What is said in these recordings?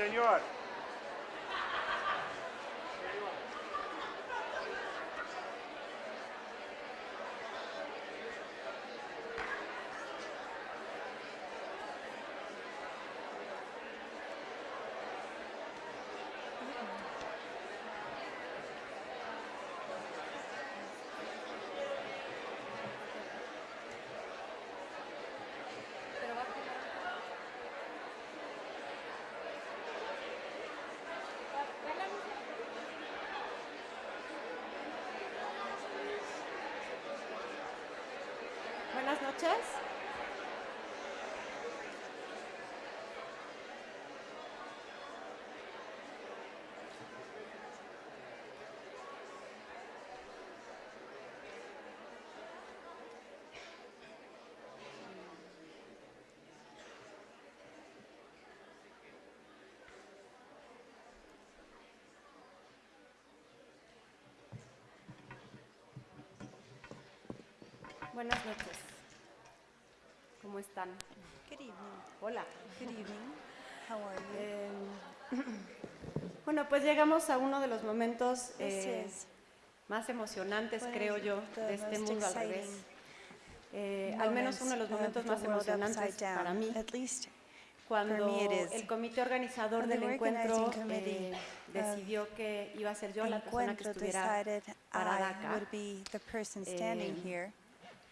senhor. Buenas noches. Buenas noches. ¿Cómo están? Good evening. Hola. Good evening. How are you? Eh, bueno, pues llegamos a uno de los momentos eh, más emocionantes, one creo yo, de este mundo al revés. Eh, al menos uno de los momentos más emocionantes para mí, At least cuando el comité organizador del encuentro eh, decidió que iba a ser yo la persona que estuviera decided para DACA. Eh.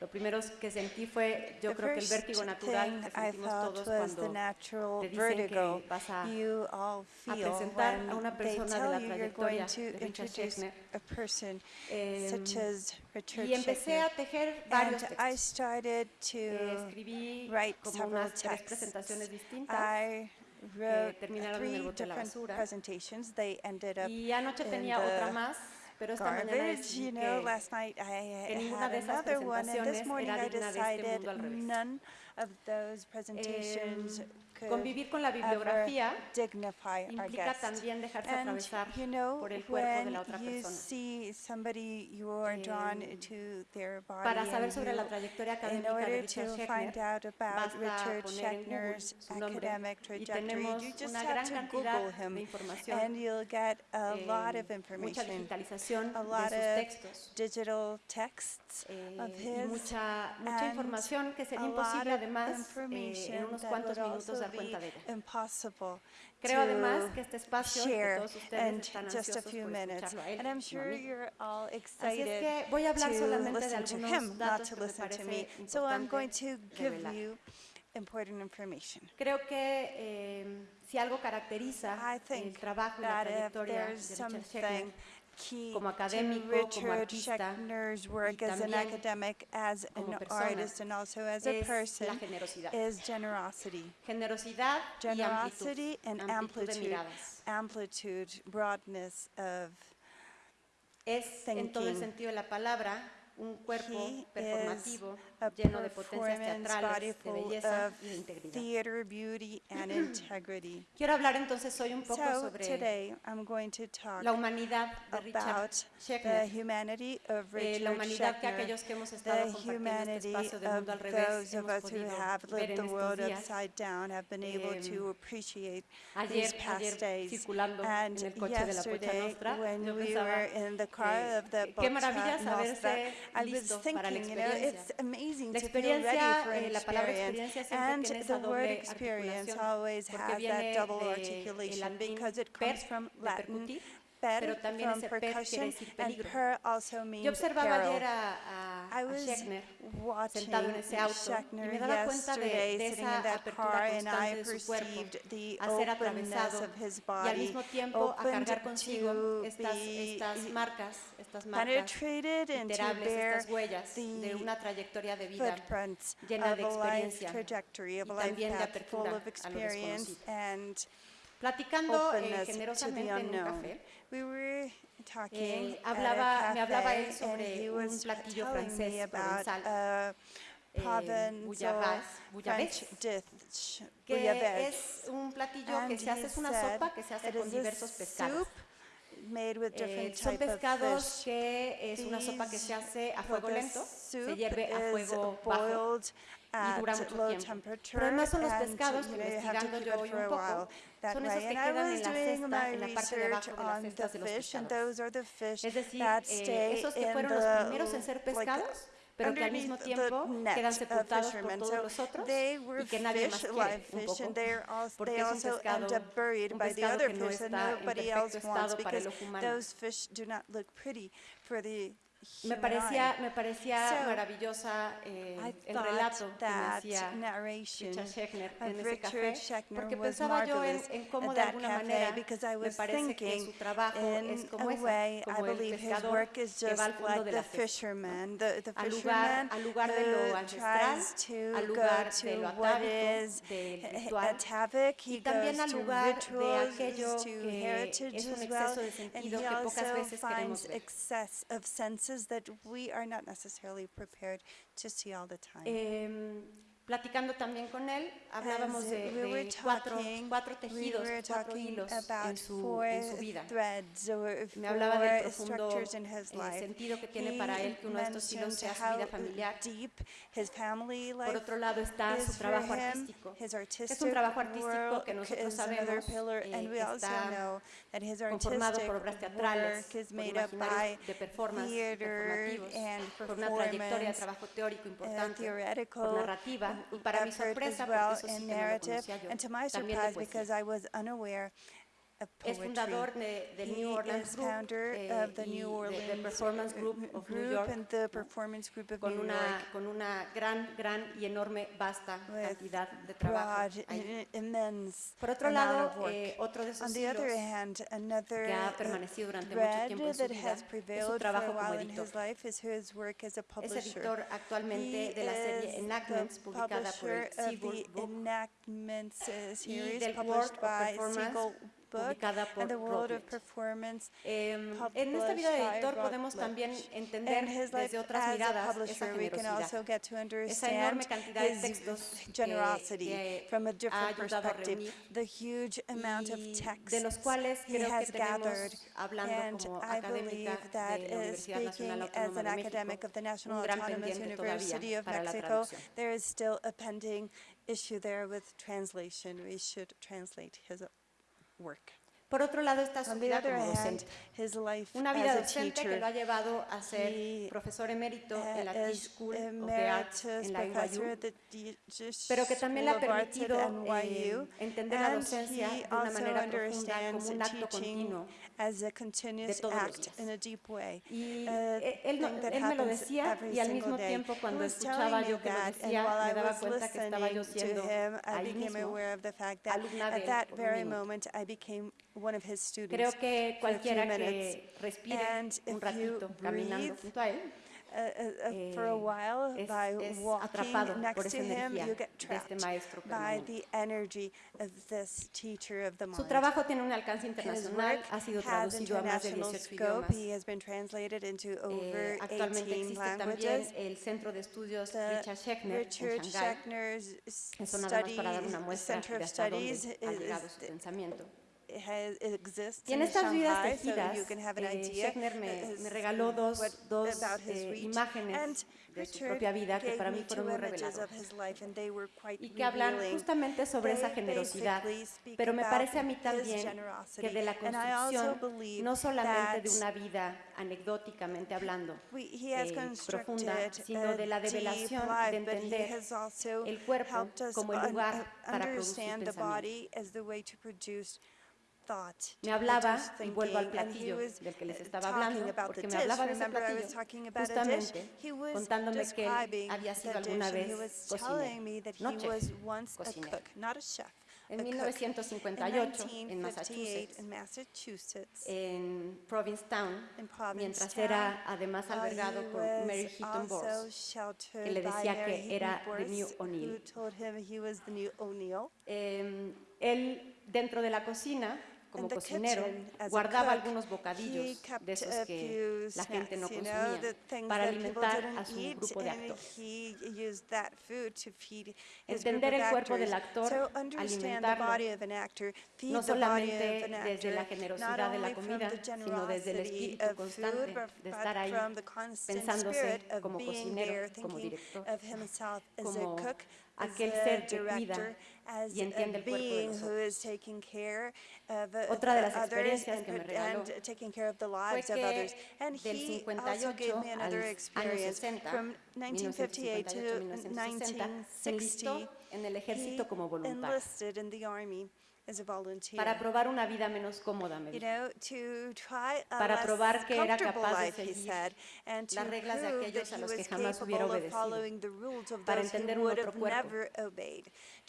Lo primero que sentí fue, yo The creo que el first vértigo natural thing que I sentimos felt todos was the cuando natural te dicen vertigo que vas a, you all a feel presentar when a una they persona de tell la you you're going trayectoria to de Richard introduce Schechner. a person Em, such as Richard y empecé a Schechner. tejer varios And I textos. started Eh, to escribí write como several unas tres texts. presentaciones distintas I wrote terminaron en el three bote de la different basura. presentations. They ended up y anoche in tenía the otra más, pero esta mañana garbage. You know, last night I had another one, and this morning I digna de este decided mundo al revés. none of those presentations convivir con la ever bibliografía dignify our implica guest. también dejarse And atravesar you know, por el cuerpo de when la otra you persona. see somebody, you are drawn Em, to their body Para saber and sobre la you trayectoria in académica de order Richard to Schechner, find out about basta Richard poner en Google Schechner's su nombre academic y trajectory, tenemos you just una have gran to cantidad Google de him información, and you'll get a lot eh, of mucha information, digitalización a de lot sus of textos digital texts eh, of y his mucha, mucha and información que sería a lot imposible of además eh, en information unos that cuantos would minutos also dar cuenta de ella. impossible Creo además to que este espacio que share todos ustedes están just a ansiosos few por minutes. escucharlo a él, And I'm sure you're all Así es excited que voy a hablar to solamente de listen to algunos him, not datos to que me listen to parece me. So I'm going to give revelar. you important information. Creo que eh, si algo caracteriza I think el trabajo y la that if trayectoria de there's Richard key como to académico, como Richard artista, Schechner's work as an academic, as an persona, artist, and also as a person, is generosity. Generosidad y Generosity amplitud, and amplitud de amplitude, amplitude, broadness of Es en todo el thinking. sentido de la palabra un cuerpo He performativo a lleno de potencias teatrales, de belleza of y de integridad. theater, beauty, and integrity. Quiero hablar entonces hoy un poco So sobre today, I'm going to talk la humanidad de Richard about the Schechner, humanity of eh, Richard la humanidad que aquellos que hemos estado the compartiendo este humanity espacio del mundo al revés those of hemos us who podido have ver lived en the estos world días. upside down have been able Em, to appreciate Ayer, these ayer past days. circulando And en el coche de la Pocha yesterday, Nostra, when yo we pensaba, were in the car eh, of the qué Pocha maravilla Nostra, saberse I was listo para la thinking, you know, it's amazing La to feel ready experiencia, for an eh, la palabra experiencia siempre And tiene esa the word doble experience always has that double articulation because it comes from Latin per pero también from ese per quiere percussion decir and peligro. per also Yo means observaba peril. ayer a, a, I a was Schechner watching sentado en ese auto y Schechner me daba cuenta de, yesterday de sitting esa in that apertura car and I constante de su cuerpo perceived the a ser openness atravesado of his y al body, mismo tiempo a opened cargar consigo to estas, be estas marcas, estas marcas penetrated and to iterables, bear estas huellas de the una trayectoria de vida footprints llena of de a life experiencia trajectory, of a y life también de path full apertura of a lo experience desconocido. And Platicando eh, openness to the generosamente en un unknown. café, We were talking Eh, at hablaba- a me hablaba él cafe sobre and he un was platillo telling francés me about provenzal, a eh, provençal bouillabaisse, French bouillabaisse, dish, que bouillabaisse. es un platillo que And se hace, he es una said sopa que se hace it con is a diversos pescados. soup made with Eh, different son type of pescados fish. que es una sopa que se These- hace a well, fuego the lento, se soup hierve a is fuego bajo boiled y dura at mucho low tiempo. temperature, Pero además son los and, pescados que have to investigando cook yo it hoy for un a poco, while that son esos que And I quedan en was la doing cesta, my en la parte de research abajo de las on the cestas de los fish, and pescados. those are the fish Es decir, eh, stay esos que in fueron los the, primeros en ser like, pescados, pero que al mismo tiempo quedan sepultados por todos los otros they were y que nadie más fish, quiere un fish, poco, porque they es un also end pescado, up buried un by the pescado other que no está en perfecto estado para el ojo humano. Those fish do not look pretty for the Me human parecía, eye. me parecía So, mara eh, I el relato thought que me that hacía narration Richard Schechner en of ese Richard café, Schechner porque was pensaba yo en, marvelous en cómo at de that alguna cafe manera because I me was parece que thinking su trabajo es in como a esa, way, I como el believe his pescador work is que va just al fondo like de the la cesta, fisherman. The, the al lugar, fisherman al lugar de lo who ancestral, tries to al go lugar to de lo what atávico, is del h- ritual, atavic. y He también goes al to lugar de rituals, aquello to que heritage es un as well, exceso de and sentido he que pocas also veces queremos finds ver. That we are not necessarily prepared to see all the time. Em, platicando también con él, hablábamos de, we were de talking, cuatro we tejidos, were cuatro hilos about en su, four en su vida. threads or Me hablaba del four profundo structures in his eh, life. sentido que tiene para él que uno de estos hilos sea su vida how familiar. deep his family life Por otro lado está su trabajo him, artístico. Es un trabajo artístico que nosotros sabemos eh, and we also está know that his artistic por obras teatrales, work is made up by imaginarios de performance theater and por una trayectoria de performance, uh, theoretical narrativa, y para mi effort as well eso in que no lo narrative, and to my surprise, because I was unaware Es fundador de, del New Orleans is Group founder eh, of the New de- Orleans del Performance Group of New York, and the Performance Group of con New una, York. con una gran, gran y enorme, vasta with cantidad de trabajo. broad, ahí. immense Por otro amount lado, of work. eh, otro de esos On the other hilos hand, another que ha uh, permanecido durante mucho tiempo en su that vida has es su trabajo a como editor. his life is his work as a Es publisher. editor actualmente He de la serie is Enactments, the publicada por el Seagull the Book, Enactments uh, del World published of by Performance, Seagull Book por and the World of Performance Em, en esta vida de editor podemos también entender and his life desde otras miradas esa publisher, we can generosidad. also get to Esa understand enorme cantidad de his textos generosity que from a different perspective. The huge amount of texts de los cuales he creo has que gathered, hablando and como I believe that de la Universidad Nacional speaking as an de academic of the National Autonomous University of Mexico, there is still a pending issue there with translation. We should translate his work. Por otro lado está su vida como docente. Una vida docente que lo ha llevado a ser He, profesor emérito en la is School of the Arts en la NYU, pero que también le ha permitido eh, entender la docencia de una manera profunda como un acto continuo. As a continuous act in a deep way. Y eh, él, no- él me lo decía every y al single mismo day. tiempo cuando escuchaba yo que lo and decía while me I daba was cuenta que estaba yo listening siendo to him, I ahí became mismo aware of the fact that alumna de at él that por very moment I became one of his students. Creo que cualquiera que respire And un ratito caminando junto a él, uh, for a eh, while es- by es walking next to him, you get este trapped by the energy of this teacher of the Su trabajo tiene un alcance internacional, ha sido has traducido a más de international 18 scope. idiomas. He has been translated into Eh, over actualmente 18 existe también languages. el Centro de Estudios The Richard Schechner en Shanghái. Schechner's s- Eso nada más para dar study una muestra Center de of hasta dónde Studies ha is- llegado su pensamiento. Has, exists Y en in estas vidas Shanghai, so tejidas, you can have an eh, idea Schechner me, as me regaló dos, what- dos about his eh, reach. imágenes And de su Richard propia vida que gave para me mí fueron two muy images of reveladoras his life, and they were quite y que hablan revealing. justamente sobre esa They generosidad. basically speak Pero me about parece a mí his también generosity. que de la And I also construcción, believe no solamente de that una vida anecdóticamente hablando, we- he has eh, constructed profunda, sino a de la deep develación life, de but he entender has also el cuerpo helped us como el un- lugar uh, para producir understand the pensamiento. Me hablaba, y vuelvo al platillo del que les estaba hablando, porque me hablaba de ese platillo, justamente contándome que él había sido alguna vez cocinero, no chef, cocinero. En 1958, en Massachusetts, en Provincetown, mientras era además albergado por Mary Heaton Bowles, que le decía que era The New O'Neill. Eh, él, dentro de la cocina, como cocinero, guardaba algunos bocadillos de esos que la gente no consumía para alimentar a su grupo de actores. Entender el cuerpo del actor, alimentarlo, no solamente desde la generosidad de la comida, sino desde el espíritu constante de estar ahí, pensándose como cocinero, como director, como aquel ser que cuida y entiende el cuerpo de being who is taking care of uh, Otra de las experiencias and, que me regaló taking care of the fue lives of que others. And del he also gave 58 me al another experience 60, from 1958 to 1958-1960, se enlistó 1960. en el ejército como voluntario enlisted in the army as a volunteer. para probar una vida menos cómoda, me you dijo. know, to try a Para less probar que era comfortable capaz de life, he seguir said, and to las reglas de prove aquellos that a he los que was jamás hubiera capable of obedecido, following the rules of para those entender who un would otro have cuerpo.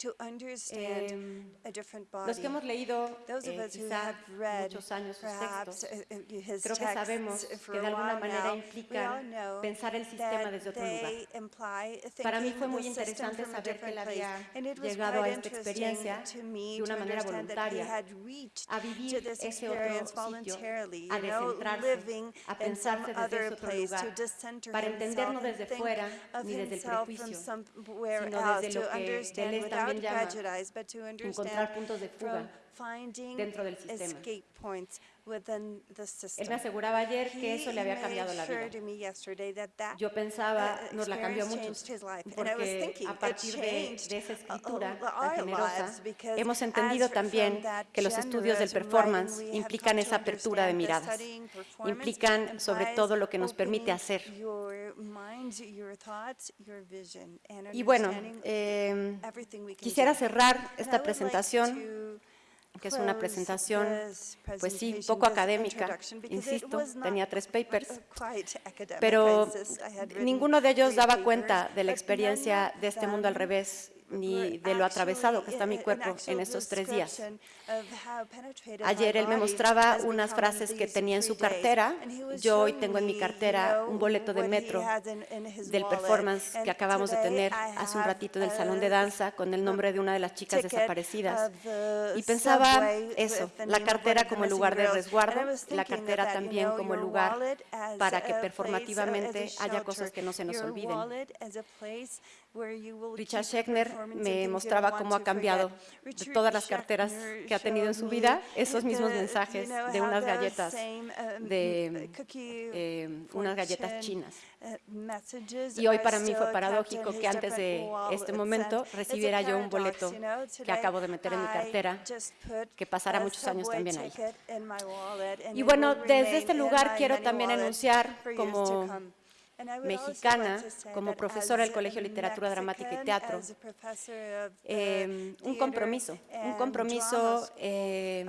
Never obeyed, to understand Em, a different body. Los que hemos leído Those of eh, us who quizá have read muchos años sus perhaps textos, uh, uh, his creo que texts sabemos for que a de alguna while manera now, we all implican know pensar el sistema that desde otro lugar. they imply Para mí thinking fue muy the system interesante from a saber que él different place. había And it was llegado a quite esta interesting experiencia to me de una to manera understand that he voluntaria, had reached a to vivir this ese otro experience sitio, voluntarily, a you know, descentrarse, living a in some pensarse desde other ese otro place, to lugar, decenter para entender no himself and desde think fuera of ni desde el himself from prejuicio, somewhere sino else, desde lo to que understand Deleuze without también llama prejudice, but to encontrar understand puntos de fuga from finding dentro del sistema. escape points within the system. Él me aseguraba ayer que eso le había He cambiado la made sure vida. to me yesterday that that Yo pensaba, uh, nos la cambió experience mucho, changed his life. And I was porque thinking, a it partir de, changed, de esa uh, escritura uh, tan our generosa, lives, because hemos as entendido from también that que los estudios del generous performance writing, we have implican come to esa apertura de understand that miradas, studying performance implican sobre implies todo lo que nos permite opening hacer. Y bueno, understanding eh, everything we can quisiera do. cerrar And I esta would like presentación to que es una close presentación, this pues sí, presentation, poco this académica, introduction, because it insisto, was not tenía tres papers, uh, quite academic. pero I insist. I had written ninguno de ellos three daba papers, cuenta de la but none experiencia of de este mundo al them revés, ni were de lo atravesado actually que está mi a- an cuerpo actual en estos tres días. description of how penetrated my Ayer él me body mostraba has unas become in frases que these tenía en su three days. cartera. And he was Yo hoy showing tengo en mi me, you cartera know, un boleto de what he metro has in- in his del wallet. performance And que acabamos de today tener I hace un have ratito del a salón de danza con el nombre de una de las chicas ticket desaparecidas. of the Y pensaba subway eso, with the la name of one cartera of the como el missing lugar de girls. And I resguardo, was la thinking of cartera that, you también know, como el your lugar wallet as para que a place, uh, performativamente as a haya shelter, cosas que no se nos your olviden. Wallet as a place where you will Richard keep Schechner performance and me things you mostraba don't cómo want ha to cambiado forget. de Richard todas las carteras Schechner que ha tenido en su showed vida me esos mismos the- mensajes you know, de how unas those galletas same, um, de cookie eh, unas galletas fortune, chinas. uh, messages Y hoy are para mí fue still kept paradójico in que his antes de different wallets, este and momento it's a recibiera yo un paradox, boleto you know. que Today acabo de meter en mi I cartera, just put que pasará a muchos años subway también ahí. ticket in my wallet, and Y it bueno, will desde remain este in lugar my quiero many también wallets anunciar for years como mexicana como profesora del Colegio de Literatura Dramática y Teatro, em, un compromiso, un compromiso eh,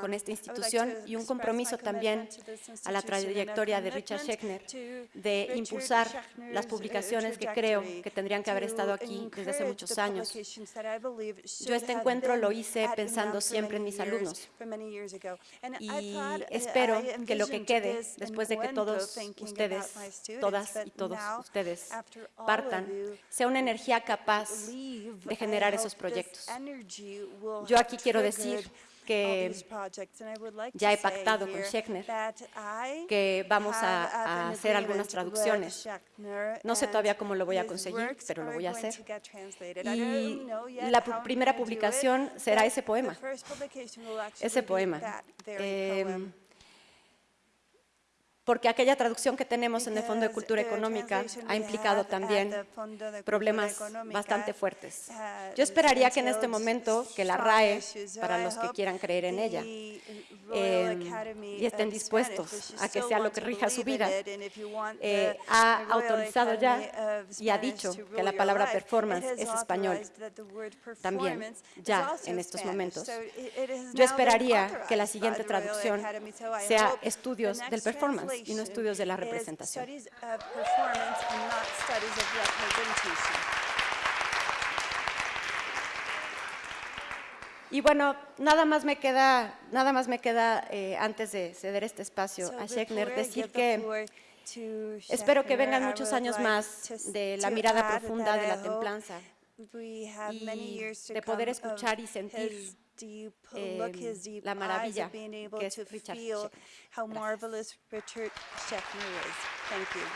con esta institución y un compromiso también a la trayectoria de Richard Schechner de impulsar las publicaciones que creo que tendrían que haber estado aquí desde hace muchos años. Yo este encuentro lo hice pensando siempre en mis alumnos. y espero que lo que quede después de que todos ustedes, todas y todos ustedes partan, sea una energía capaz de generar esos proyectos. Yo aquí quiero decir que ya he pactado con Schechner, que vamos a, hacer algunas traducciones. No sé todavía cómo lo voy a conseguir, pero lo voy a hacer. Y la primera publicación será ese poema, ese poema. Porque aquella traducción que tenemos en el Fondo de Because Cultura the Económica translation ha we implicado have at también the Fondo de Cultura problemas Económica bastante fuertes. has Yo esperaría que en este entailed momento que la strong RAE, issues. So para I los que hope quieran creer en ella, the Royal em, Academy y estén of dispuestos Spanish, which you a que still sea lo want que to rija su believe in vida, it, and if you want eh, the- ha the Royal autorizado ya Academy of y ha Spanish dicho to que rule la your palabra life, performance it has es español. authorized that the word También, performance is ya also en estos Spanish. momentos. So it- it has Yo now been esperaría que la authorized by siguiente the Royal traducción Academy, so I sea hope the estudios del next performance y no translation estudios de la is representación. studies of performance and not studies of representation. Y bueno, nada más me queda, nada más me queda eh, antes de ceder este espacio So a Schechner, before I decir give the que floor to espero que Schechner, vengan I muchos would años like más to s- de la to mirada add profunda that de I la hope templanza we have many y years to de poder come escuchar y of sentir Do look his deep la eyes maravilla of being able que es to Richard feel Schechner. how Gracias. marvelous Richard Schechner is? Thank you.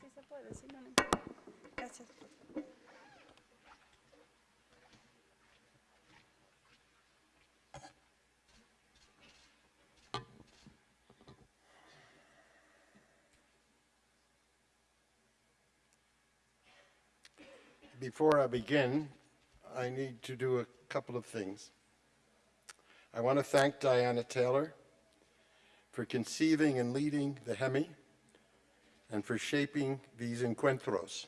Sí se puede, sí, no, no importa. Gracias. Before I begin, I need to do a couple of things. I want to thank Diana Taylor for conceiving and leading the Hemi and for shaping these encuentros.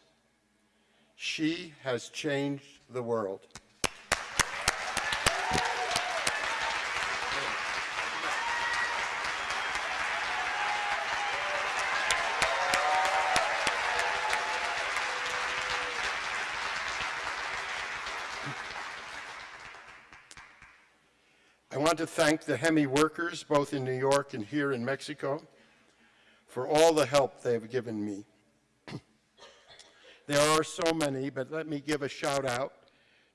She has changed the world. Thank the Hemi workers, both in New York and here in Mexico, for all the help they have given me. there are so many, but let me give a shout out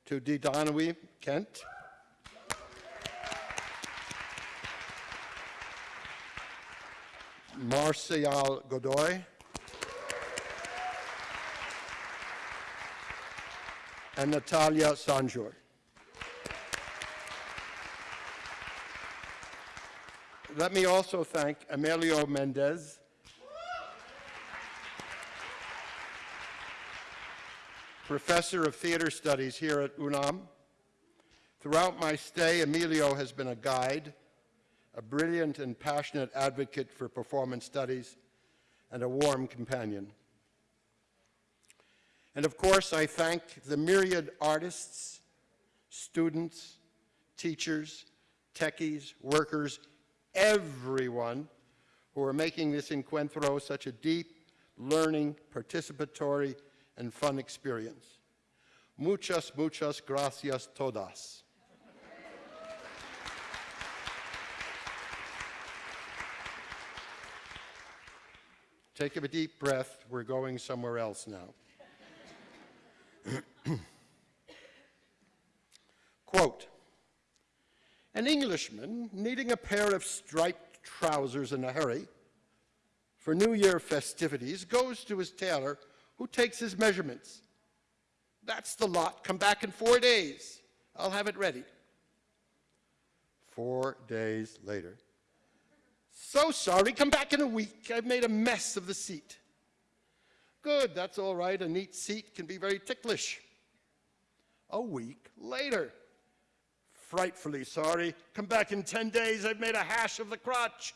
to Didanawi Kent, Marcial Godoy, and Natalia Sanjur. Let me also thank Emilio Mendez, professor of theater studies here at UNAM. Throughout my stay, Emilio has been a guide, a brilliant and passionate advocate for performance studies, and a warm companion. And of course, I thank the myriad artists, students, teachers, techies, workers, everyone who are making this encuentro such a deep, learning, participatory, and fun experience. Muchas, muchas gracias todas. Take a deep breath. We're going somewhere else now. Quote, an Englishman needing a pair of striped trousers in a hurry for New Year festivities goes to his tailor who takes his measurements. That's the lot. Come back in four days. I'll have it ready. Four days later. So sorry, come back in a week. I've made a mess of the seat. Good, that's all right. A neat seat can be very ticklish. A week later. Frightfully sorry. Come back in 10 days. I've made a hash of the crotch.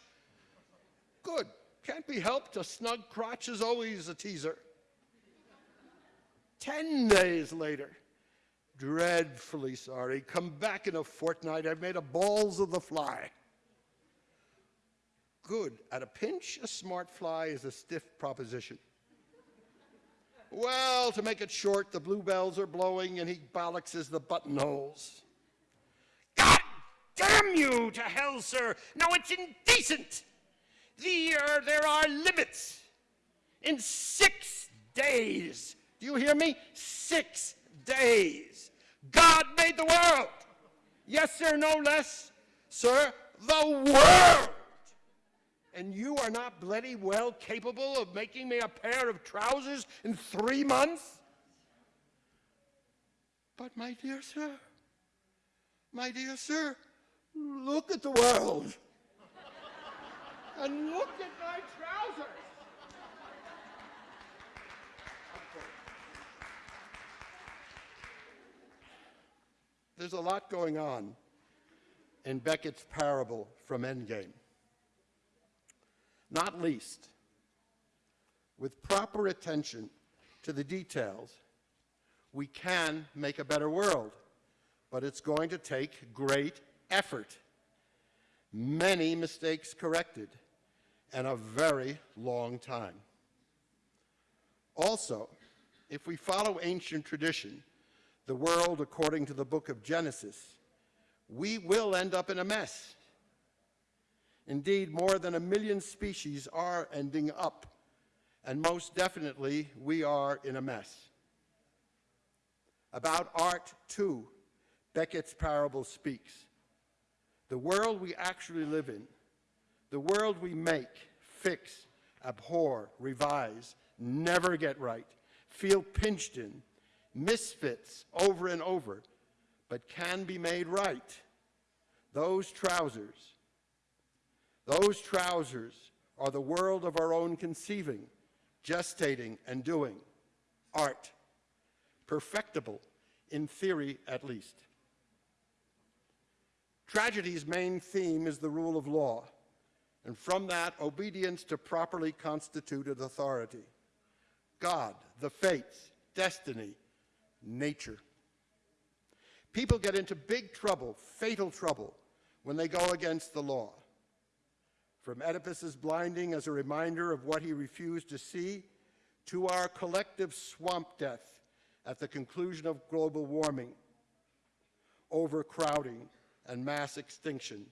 Good. Can't be helped. A snug crotch is always a teaser. 10 days later. Dreadfully sorry. Come back in a fortnight. I've made a balls of the fly. Good. At a pinch, a smart fly is a stiff proposition. Well, to make it short, the bluebells are blowing and he bollocks the buttonholes. Damn you to hell, sir! No, it's indecent! The, uh, there are limits. In six days, do you hear me? Six days. God made the world. Yes, sir, no less. Sir, the world! And you are not bloody well capable of making me a pair of trousers in three months? But, my dear sir, my dear sir, look at the world. and look at my trousers. There's a lot going on in Beckett's parable from Endgame. Not least, with proper attention to the details, we can make a better world, but it's going to take great effort, many mistakes corrected, and a very long time. Also, if we follow ancient tradition, the world according to the book of Genesis, we will end up in a mess. Indeed, more than a million species are ending up, and most definitely, we are in a mess. About art, too, Beckett's parable speaks. The world we actually live in, the world we make, fix, abhor, revise, never get right, feel pinched in, misfits over and over, but can be made right. Those trousers, those trousers are the world of our own conceiving, gestating, and doing. Art, perfectible, in theory at least. Tragedy's main theme is the rule of law, and from that, obedience to properly constituted authority. God, the fates, destiny, nature. People get into big trouble, fatal trouble, when they go against the law. From Oedipus's blinding as a reminder of what he refused to see, to our collective swamp death at the conclusion of global warming, overcrowding, and mass extinction.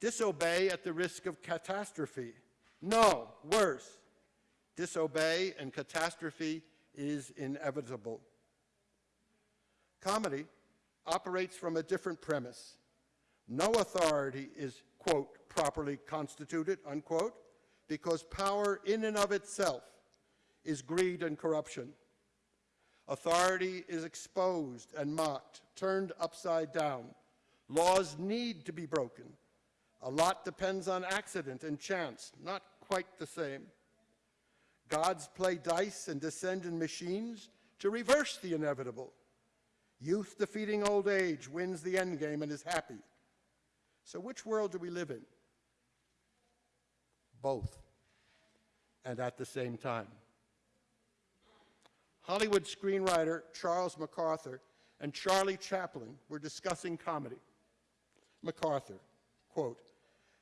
Disobey at the risk of catastrophe. No, worse. Disobey and catastrophe is inevitable. Comedy operates from a different premise. No authority is, quote, properly constituted, unquote, because power in and of itself is greed and corruption. Authority is exposed and mocked, turned upside down. Laws need to be broken. A lot depends on accident and chance, not quite the same. Gods play dice and descend in machines to reverse the inevitable. Youth defeating old age wins the end game and is happy. So which world do we live in? Both, and at the same time. Hollywood screenwriter Charles MacArthur and Charlie Chaplin were discussing comedy. MacArthur, quote,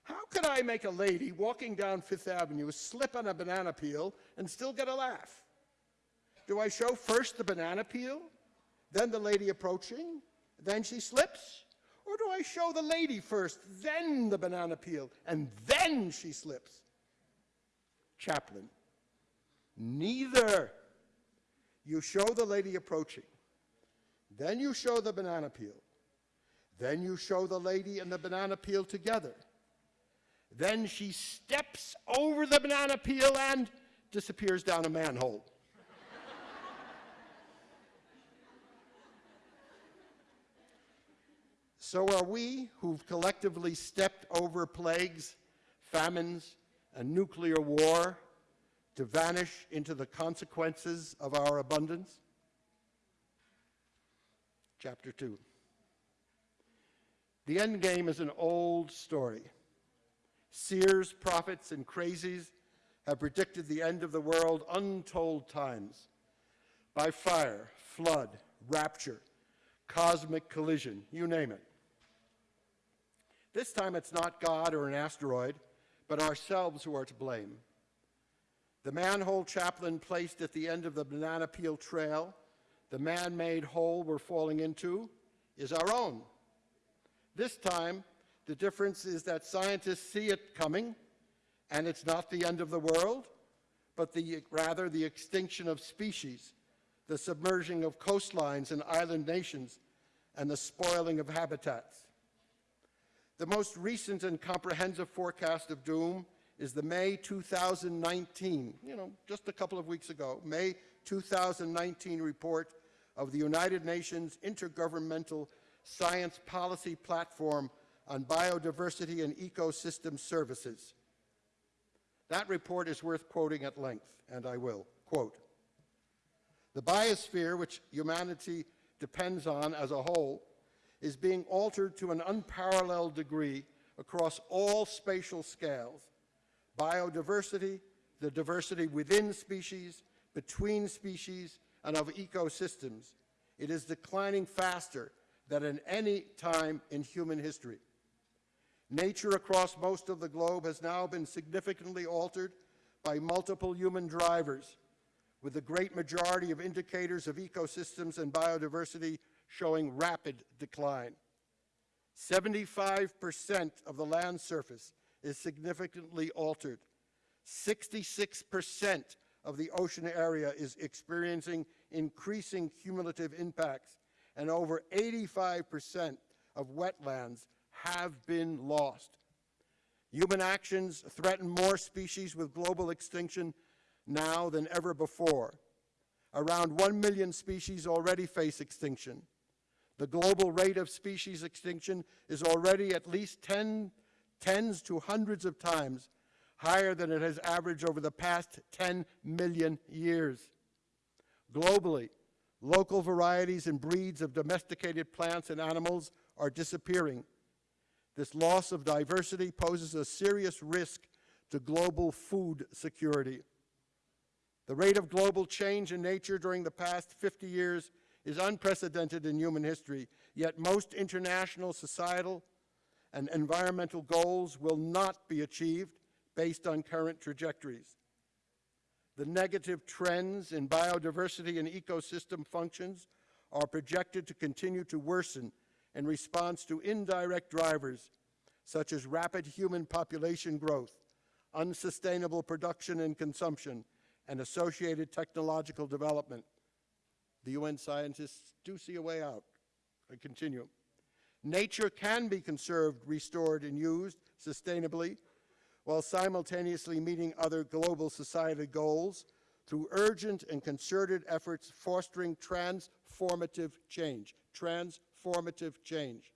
how could I make a lady walking down Fifth Avenue slip on a banana peel and still get a laugh? Do I show first the banana peel, then the lady approaching, then she slips? Or do I show the lady first, then the banana peel, and then she slips? Chaplin, neither. You show the lady approaching, then you show the banana peel, then you show the lady and the banana peel together. Then she steps over the banana peel and disappears down a manhole. so are we who've collectively stepped over plagues, famines, and nuclear war to vanish into the consequences of our abundance? Chapter 2. The end game is an old story. Seers, prophets, and crazies have predicted the end of the world untold times by fire, flood, rapture, cosmic collision, you name it. This time it's not God or an asteroid, but ourselves who are to blame. The manhole Chaplin placed at the end of the banana peel trail, the man-made hole we're falling into, is our own. This time, the difference is that scientists see it coming, and it's not the end of the world, but the, rather the extinction of species, the submerging of coastlines and island nations, and the spoiling of habitats. The most recent and comprehensive forecast of doom is the May 2019, you know, just a couple of weeks ago, May 2019 report of the United Nations Intergovernmental Science Policy Platform on Biodiversity and Ecosystem Services. That report is worth quoting at length, and I will. Quote, the biosphere, which humanity depends on as a whole, is being altered to an unparalleled degree across all spatial scales. Biodiversity, the diversity within species, between species, and of ecosystems. It is declining faster than at any time in human history. Nature across most of the globe has now been significantly altered by multiple human drivers, with the great majority of indicators of ecosystems and biodiversity showing rapid decline. 75% of the land surface is significantly altered. 66% of the ocean area is experiencing increasing cumulative impacts, and over 85% of wetlands have been lost. Human actions threaten more species with global extinction now than ever before. Around 1 million species already face extinction. The global rate of species extinction is already at least 10, tens to hundreds of times higher than it has averaged over the past 10 million years. Globally, local varieties and breeds of domesticated plants and animals are disappearing. This loss of diversity poses a serious risk to global food security. The rate of global change in nature during the past 50 years is unprecedented in human history, yet most international societal and environmental goals will not be achieved based on current trajectories. The negative trends in biodiversity and ecosystem functions are projected to continue to worsen in response to indirect drivers such as rapid human population growth, unsustainable production and consumption, and associated technological development. The UN scientists do see a way out. I continue. Nature can be conserved, restored, and used sustainably while simultaneously meeting other global society goals through urgent and concerted efforts fostering transformative change. Transformative change.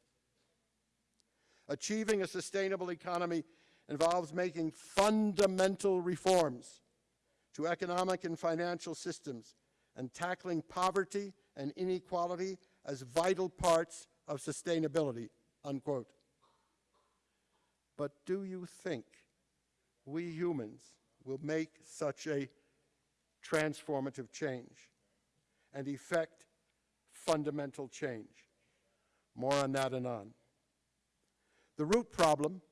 Achieving a sustainable economy involves making fundamental reforms to economic and financial systems and tackling poverty and inequality as vital parts of sustainability, unquote. But do you think we humans will make such a transformative change and effect fundamental change? More on that anon. The root problem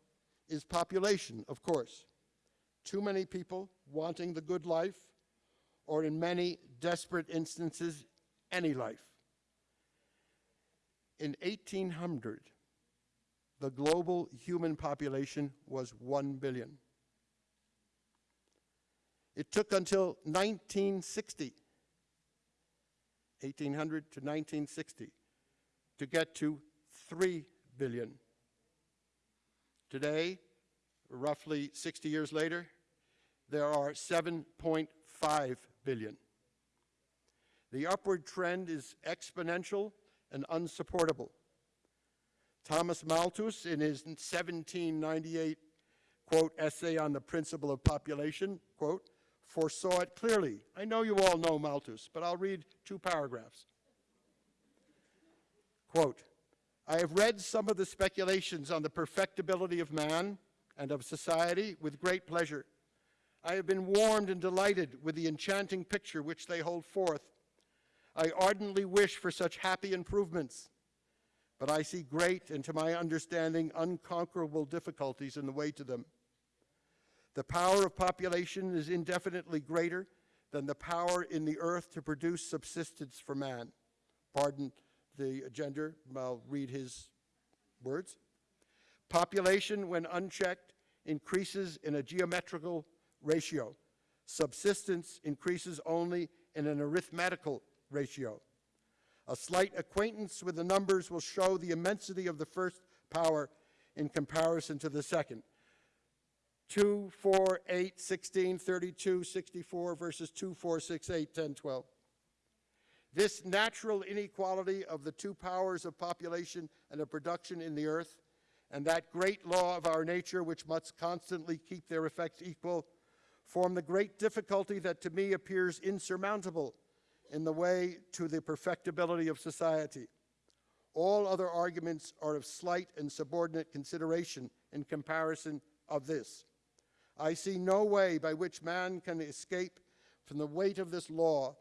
is population, of course. Too many people wanting the good life, or in many desperate instances, any life. In 1800, the global human population was 1 billion. It took until 1960, 1800 to 1960, to get to 3 billion. Today, roughly 60 years later, there are 7.5 billion. The upward trend is exponential and unsupportable. Thomas Malthus, in his 1798 quote essay on the principle of population, quote, foresaw it clearly. I know you all know Malthus, but I'll read two paragraphs. Quote, I have read some of the speculations on the perfectibility of man and of society with great pleasure. I have been warmed and delighted with the enchanting picture which they hold forth. I ardently wish for such happy improvements, but I see great and to my understanding unconquerable difficulties in the way to them. The power of population is indefinitely greater than the power in the earth to produce subsistence for man. Pardon the gender, I'll read his words. Population, when unchecked, increases in a geometrical ratio. Subsistence increases only in an arithmetical ratio. A slight acquaintance with the numbers will show the immensity of the first power in comparison to the second. 2, 4, 8, 16, 32, 64 versus 2, 4, 6, 8, 10, 12. This natural inequality of the two powers of population and of production in the earth, and that great law of our nature which must constantly keep their effects equal, form the great difficulty that to me appears insurmountable in the way to the perfectibility of society. All other arguments are of slight and subordinate consideration in comparison of this. I see no way by which man can escape from the weight of this law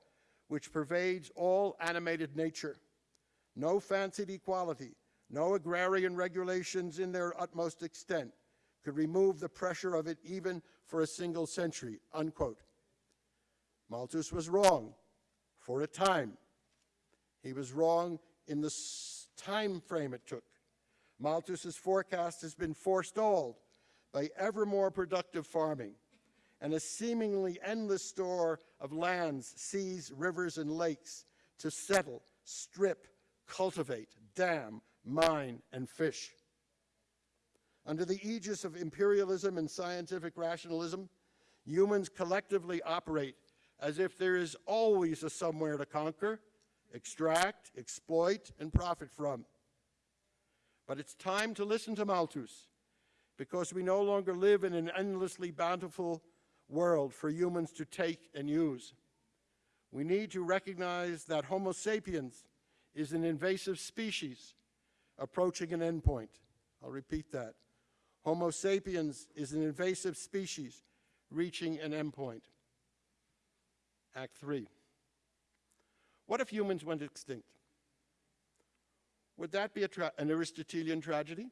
which pervades all animated nature. No fancied equality, no agrarian regulations in their utmost extent could remove the pressure of it even for a single century, unquote. Malthus was wrong for a time. He was wrong in the time frame it took. Malthus's forecast has been forestalled by ever more productive farming and a seemingly endless store of lands, seas, rivers, and lakes to settle, strip, cultivate, dam, mine, and fish. Under the aegis of imperialism and scientific rationalism, humans collectively operate as if there is always a somewhere to conquer, extract, exploit, and profit from. But it's time to listen to Malthus, because we no longer live in an endlessly bountiful world for humans to take and use. We need to recognize that Homo sapiens is an invasive species approaching an endpoint. I'll repeat that. Homo sapiens is an invasive species reaching an endpoint. Act 3. What if humans went extinct? Would that be an Aristotelian tragedy?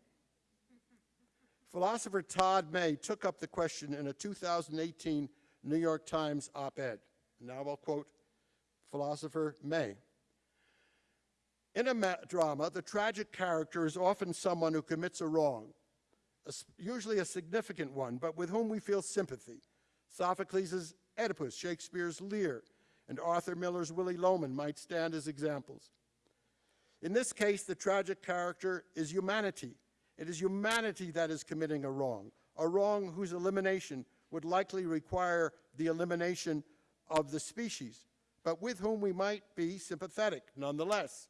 Philosopher Todd May took up the question in a 2018 New York Times op ed. Now I'll quote philosopher May. In a drama, the tragic character is often someone who commits a wrong, a, usually a significant one, but with whom we feel sympathy. Sophocles' Oedipus, Shakespeare's Lear, and Arthur Miller's Willy Loman might stand as examples. In this case, the tragic character is humanity. It is humanity that is committing a wrong, a wrong whose elimination would likely require the elimination of the species, but with whom we might be sympathetic nonetheless.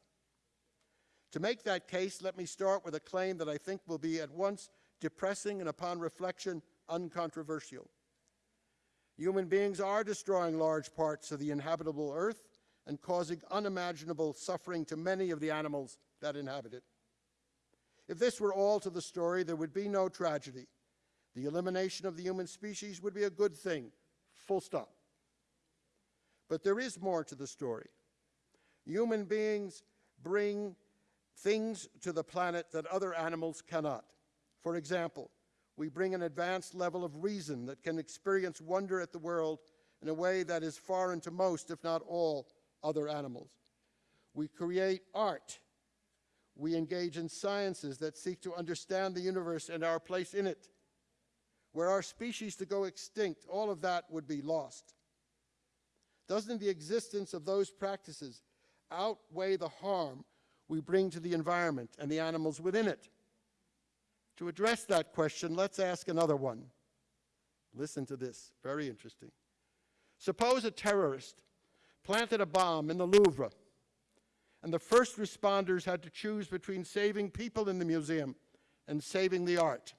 To make that case, let me start with a claim that I think will be at once depressing and upon reflection uncontroversial. Human beings are destroying large parts of the inhabitable earth and causing unimaginable suffering to many of the animals that inhabit it. If this were all to the story, there would be no tragedy. The elimination of the human species would be a good thing, full stop. But there is more to the story. Human beings bring things to the planet that other animals cannot. For example, we bring an advanced level of reason that can experience wonder at the world in a way that is foreign to most, if not all, other animals. We create art. We engage in sciences that seek to understand the universe and our place in it. Were our species to go extinct, all of that would be lost. Doesn't the existence of those practices outweigh the harm we bring to the environment and the animals within it? To address that question, let's ask another one. Listen to this, very interesting. Suppose a terrorist planted a bomb in the Louvre, and the first responders had to choose between saving people in the museum and saving the art.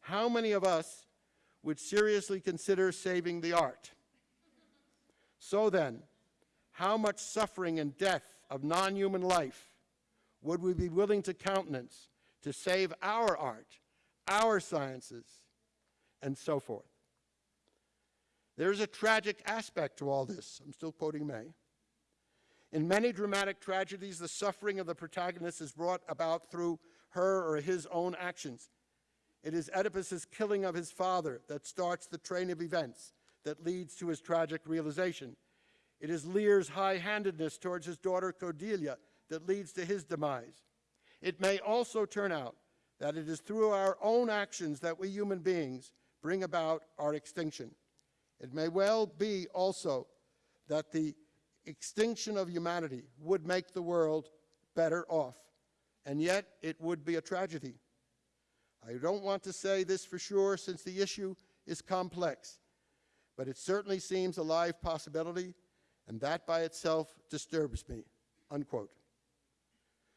How many of us would seriously consider saving the art? So then, how much suffering and death of non-human life would we be willing to countenance to save our art, our sciences, and so forth? There's a tragic aspect to all this. I'm still quoting May. In many dramatic tragedies, the suffering of the protagonist is brought about through her or his own actions. It is Oedipus's killing of his father that starts the train of events that leads to his tragic realization. It is Lear's high-handedness towards his daughter Cordelia that leads to his demise. It may also turn out that it is through our own actions that we human beings bring about our extinction. It may well be also that the extinction of humanity would make the world better off, and yet it would be a tragedy. I don't want to say this for sure since the issue is complex, but it certainly seems a live possibility, and that by itself disturbs me, unquote.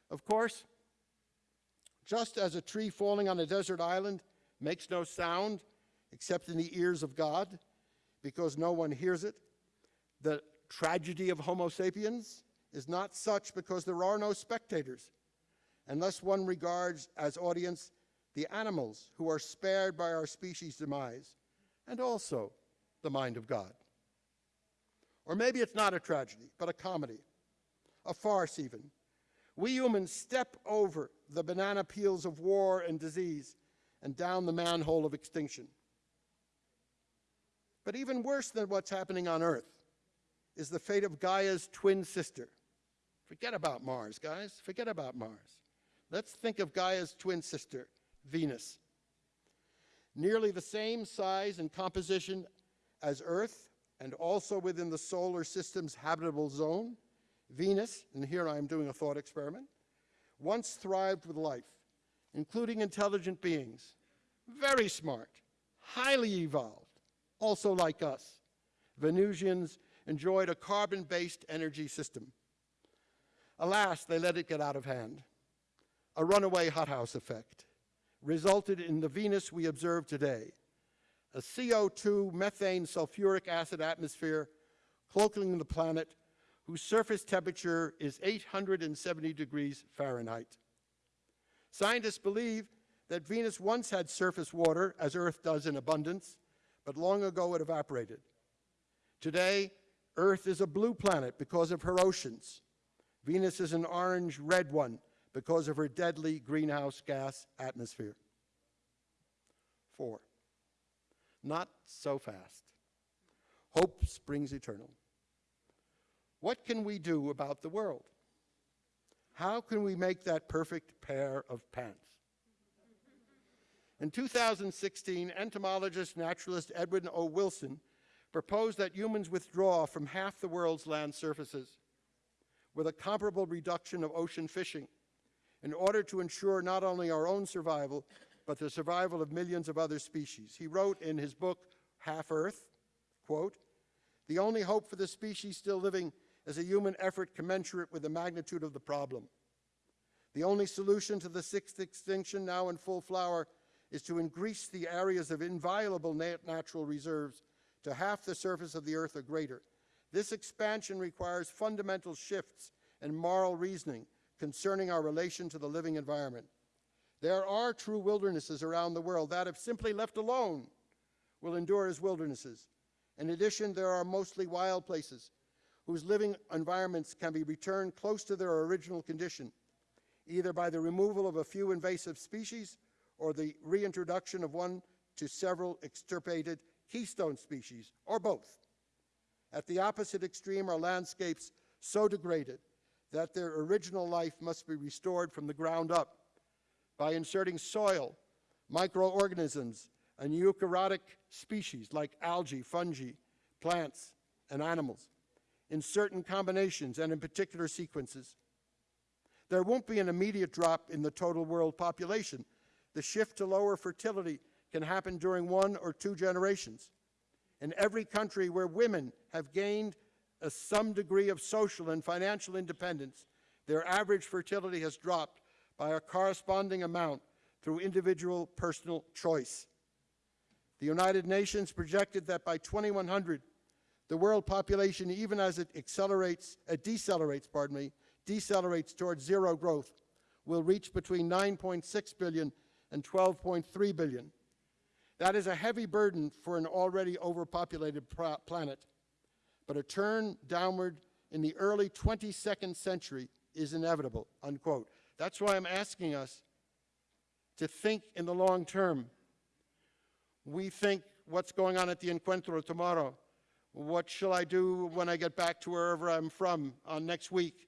Of course, just as a tree falling on a desert island makes no sound except in the ears of God, because no one hears it. The tragedy of Homo sapiens is not such because there are no spectators, unless one regards as audience the animals who are spared by our species' demise, and also the mind of God. Or maybe it's not a tragedy, but a comedy, a farce even. We humans step over the banana peels of war and disease and down the manhole of extinction. But even worse than what's happening on Earth is the fate of Gaia's twin sister. Forget about Mars, guys. Forget about Mars. Let's think of Gaia's twin sister, Venus. nearly the same size and composition as Earth, and also within the solar system's habitable zone, Venus, and here I am doing a thought experiment, once thrived with life, including intelligent beings, very smart, highly evolved, also like us. Venusians enjoyed a carbon based energy system. Alas, they let it get out of hand. A runaway hothouse effect resulted in the Venus we observe today a CO2 methane sulfuric acid atmosphere cloaking the planet whose surface temperature is 870 degrees Fahrenheit. Scientists believe that Venus once had surface water, as Earth does in abundance, but long ago it evaporated. Today, Earth is a blue planet because of her oceans. Venus is an orange red one because of her deadly greenhouse gas atmosphere. Four, not so fast. Hope springs eternal. What can we do about the world? How can we make that perfect pair of pants? In 2016, entomologist naturalist Edward O. Wilson proposed that humans withdraw from half the world's land surfaces with a comparable reduction of ocean fishing in order to ensure not only our own survival, but the survival of millions of other species. He wrote in his book, Half Earth, quote, the only hope for the species still living is a human effort commensurate with the magnitude of the problem. The only solution to the sixth extinction now in full flower is to increase the areas of inviolable nat natural reserves to half the surface of the earth or greater. This expansion requires fundamental shifts in moral reasoning concerning our relation to the living environment. There are true wildernesses around the world that, if simply left alone, will endure as wildernesses. In addition, there are mostly wild places whose living environments can be returned close to their original condition, either by the removal of a few invasive species or the reintroduction of one to several extirpated keystone species, or both. At the opposite extreme are landscapes so degraded that their original life must be restored from the ground up by inserting soil, microorganisms, and eukaryotic species like algae, fungi, plants, and animals in certain combinations and in particular sequences. There won't be an immediate drop in the total world population. The shift to lower fertility can happen during one or two generations. In every country where women have gained a, some degree of social and financial independence, their average fertility has dropped by a corresponding amount through individual personal choice. The United Nations projected that by 2100, the world population, even as it accelerates, it decelerates, pardon me, decelerates towards zero growth, will reach between 9.6 billion and 12.3 billion. That is a heavy burden for an already overpopulated planet. But a turn downward in the early 22nd century is inevitable, unquote. That's why I'm asking us to think in the long term. We think what's going on at the Encuentro tomorrow. What shall I do when I get back to wherever I'm from on next week?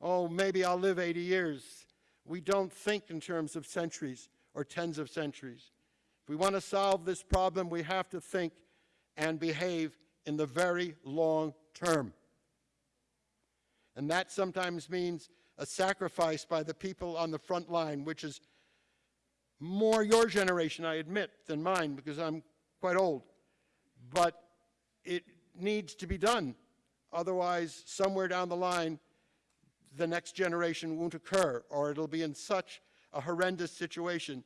Oh, maybe I'll live 80 years. We don't think in terms of centuries or tens of centuries. If we want to solve this problem, we have to think and behave in the very long term. And that sometimes means a sacrifice by the people on the front line, which is more your generation, I admit, than mine, because I'm quite old. But it needs to be done. Otherwise, somewhere down the line, the next generation won't occur, or it'll be in such a horrendous situation,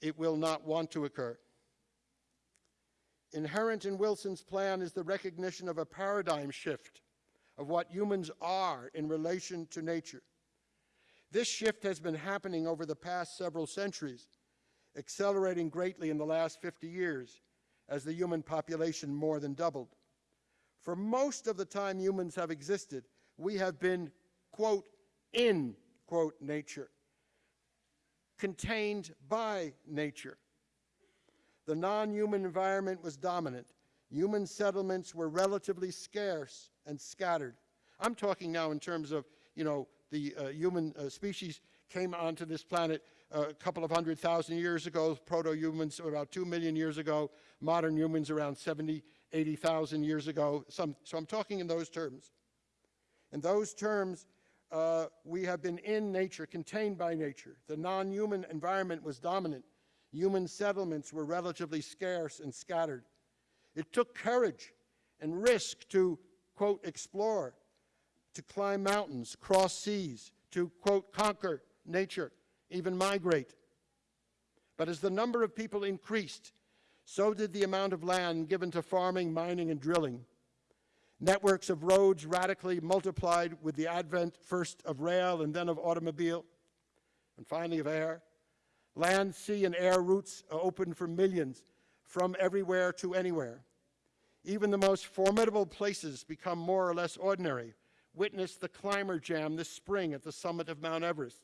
it will not want to occur. Inherent in Wilson's plan is the recognition of a paradigm shift of what humans are in relation to nature. This shift has been happening over the past several centuries, accelerating greatly in the last 50 years as the human population more than doubled. For most of the time humans have existed, we have been, quote, in, quote, nature, contained by nature. The non-human environment was dominant. Human settlements were relatively scarce and scattered. I'm talking now in terms of, you know, the uh, human uh, species came onto this planet uh, a couple of hundred thousand years ago, proto-humans about two million years ago, modern humans around 70, 80,000 years ago. So I'm talking in those terms. In those terms, uh, we have been in nature, contained by nature. The non-human environment was dominant. Human settlements were relatively scarce and scattered. It took courage and risk to, quote, explore, to climb mountains, cross seas, to, quote, conquer nature, even migrate. But as the number of people increased, so did the amount of land given to farming, mining, and drilling. Networks of roads radically multiplied with the advent first of rail and then of automobile, and finally of air. Land, sea, and air routes are open for millions from everywhere to anywhere. Even the most formidable places become more or less ordinary. Witness the climber jam this spring at the summit of Mount Everest.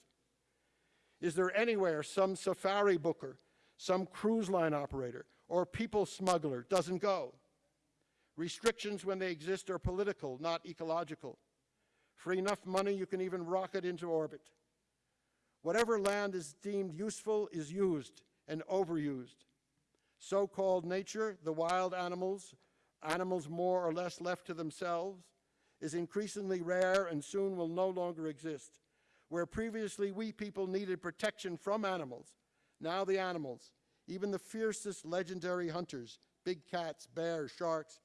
Is there anywhere some safari booker, some cruise line operator, or people smuggler doesn't go? Restrictions when they exist are political, not ecological. For enough money, you can even rocket into orbit. Whatever land is deemed useful is used and overused. So-called nature, the wild animals, animals more or less left to themselves, is increasingly rare and soon will no longer exist. Where previously we people needed protection from animals, now the animals, even the fiercest legendary hunters, big cats, bears, sharks,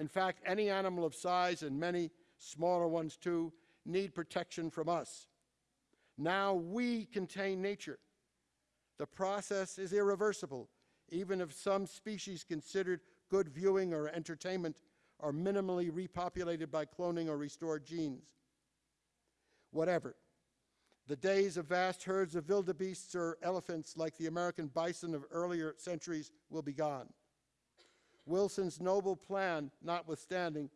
in fact, any animal of size and many smaller ones too need protection from us. Now we contain nature. The process is irreversible, even if some species considered good viewing or entertainment are minimally repopulated by cloning or restored genes. Whatever. The days of vast herds of wildebeests or elephants like the American bison of earlier centuries will be gone. Wilson's noble plan notwithstanding,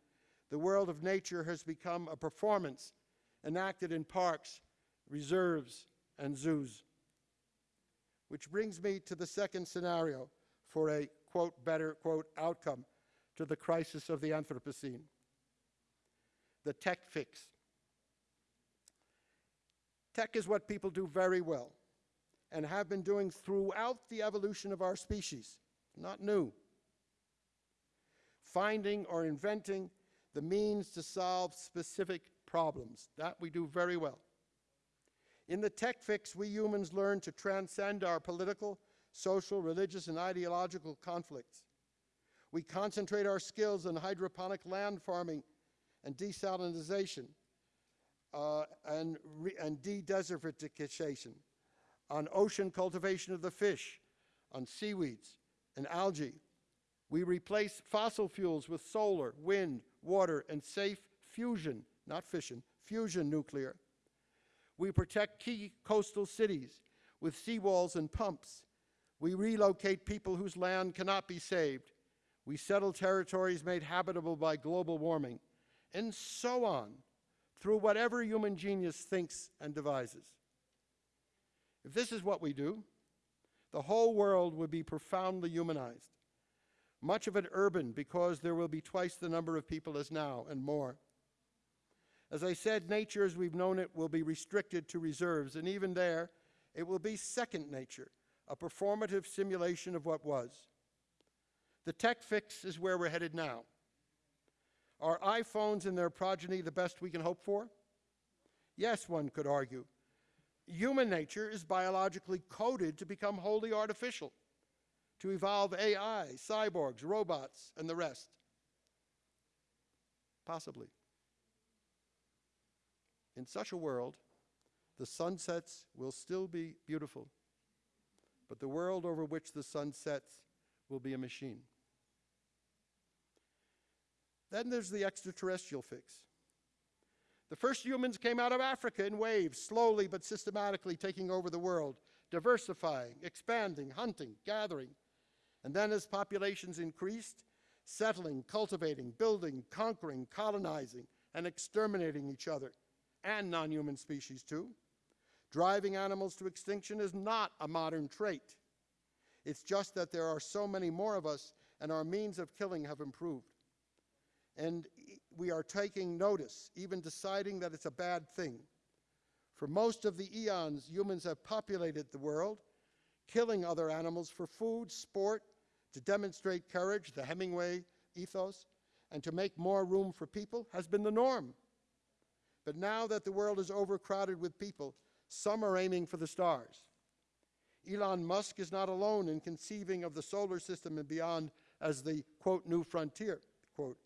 the world of nature has become a performance enacted in parks, reserves, and zoos. Which brings me to the second scenario for a, quote, better, quote, outcome to the crisis of the Anthropocene. The tech fix. Tech is what people do very well and have been doing throughout the evolution of our species, not new. Finding or inventing the means to solve specific problems. That we do very well. In the tech fix, we humans learn to transcend our political, social, religious, and ideological conflicts. We concentrate our skills on hydroponic land farming and desalinization uh, and, and de-desertification, on ocean cultivation of the fish, on seaweeds and algae. We replace fossil fuels with solar, wind, water, and safe fusion, not fission, fusion nuclear. We protect key coastal cities with seawalls and pumps. We relocate people whose land cannot be saved. We settle territories made habitable by global warming, and so on, through whatever human genius thinks and devises. If this is what we do, the whole world would be profoundly humanized. Much of it urban because there will be twice the number of people as now and more. As I said, nature as we've known it will be restricted to reserves, and even there, it will be second nature, a performative simulation of what was. The tech fix is where we're headed now. Are iPhones and their progeny the best we can hope for? Yes, one could argue. Human nature is biologically coded to become wholly artificial, to evolve AI, cyborgs, robots, and the rest. Possibly. In such a world, the sunsets will still be beautiful, but the world over which the sun sets will be a machine. Then there's the extraterrestrial fix. The first humans came out of Africa in waves, slowly but systematically taking over the world, diversifying, expanding, hunting, gathering. And then as populations increased, settling, cultivating, building, conquering, colonizing, and exterminating each other, and non-human species too. Driving animals to extinction is not a modern trait. It's just that there are so many more of us and our means of killing have improved. And we are taking notice, even deciding that it's a bad thing. For most of the eons, humans have populated the world, killing other animals for food, sport, to demonstrate courage, the Hemingway ethos, and to make more room for people has been the norm. But now that the world is overcrowded with people, some are aiming for the stars. Elon Musk is not alone in conceiving of the solar system and beyond as the, quote, new frontier, quote,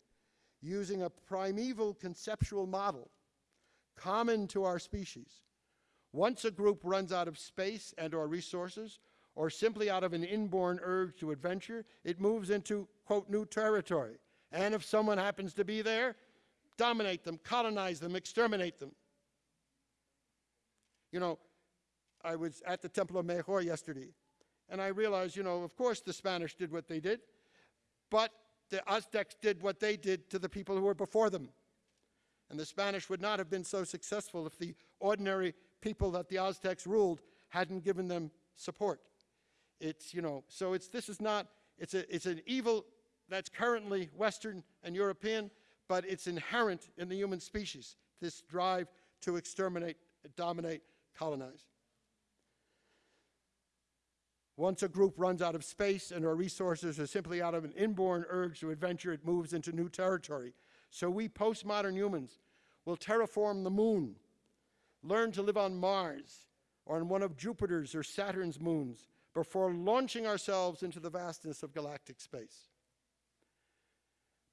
using a primeval conceptual model common to our species. Once a group runs out of space and or resources, or simply out of an inborn urge to adventure, it moves into, quote, new territory. And if someone happens to be there, dominate them, colonize them, exterminate them. You know, I was at the Temple of Mayor yesterday, and I realized, you know, of course the Spanish did what they did, but the Aztecs did what they did to the people who were before them. And the Spanish would not have been so successful if the ordinary people that the Aztecs ruled hadn't given them support. It's, you know, so it's, this is not, it's, a, it's an evil that's currently Western and European, but it's inherent in the human species, this drive to exterminate, dominate, colonize. Once a group runs out of space and or resources or simply out of an inborn urge to adventure, it moves into new territory. So we postmodern humans will terraform the moon, learn to live on Mars or on one of Jupiter's or Saturn's moons before launching ourselves into the vastness of galactic space.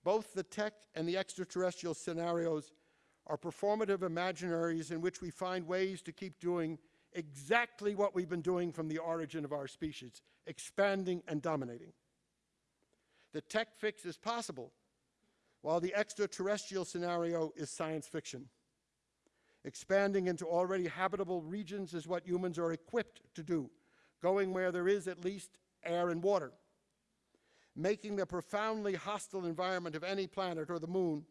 Both the tech and the extraterrestrial scenarios are performative imaginaries in which we find ways to keep doing exactly what we've been doing from the origin of our species, expanding and dominating. The tech fix is possible, while the extraterrestrial scenario is science fiction. Expanding into already habitable regions is what humans are equipped to do, going where there is at least air and water. Making the profoundly hostile environment of any planet or the moon,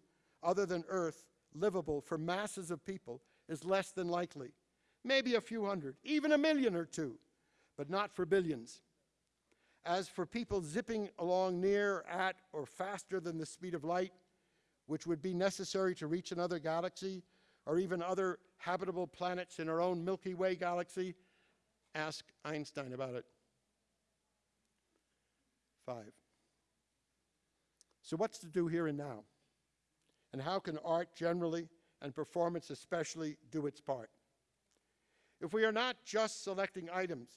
other than Earth, livable for masses of people is less than likely. Maybe a few hundred, even a million or two, but not for billions. As for people zipping along near, at, or faster than the speed of light, which would be necessary to reach another galaxy or even other habitable planets in our own Milky Way galaxy, ask Einstein about it. Five. So, what's to do here and now? And how can art generally and performance especially do its part? If we are not just selecting items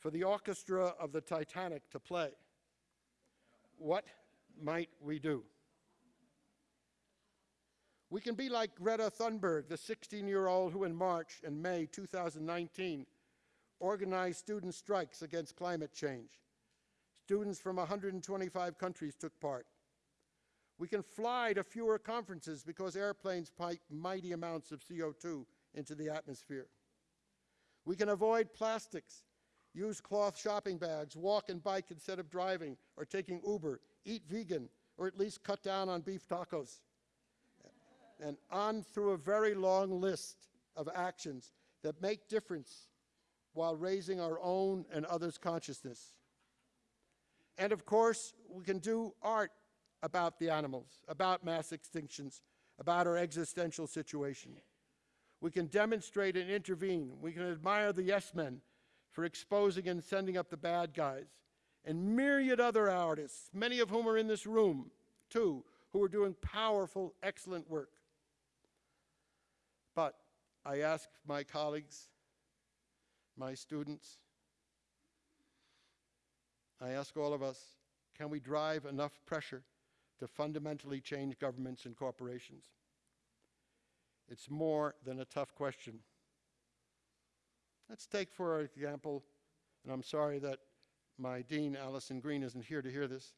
for the orchestra of the Titanic to play, what might we do? We can be like Greta Thunberg, the 16 year old who in March and May 2019 organized student strikes against climate change. Students from 125 countries took part. We can fly to fewer conferences because airplanes pipe mighty amounts of CO2 into the atmosphere. We can avoid plastics, use cloth shopping bags, walk and bike instead of driving or taking Uber, eat vegan, or at least cut down on beef tacos. And on through a very long list of actions that make difference while raising our own and others' consciousness. And of course, we can do art about the animals, about mass extinctions, about our existential situation. We can demonstrate and intervene. We can admire the yes men for exposing and sending up the bad guys, and myriad other artists, many of whom are in this room, too, who are doing powerful, excellent work. But I ask my colleagues, my students, I ask all of us, can we drive enough pressure to fundamentally change governments and corporations? It's more than a tough question. Let's take, for example, and I'm sorry that my dean, Allyson Green, isn't here to hear this.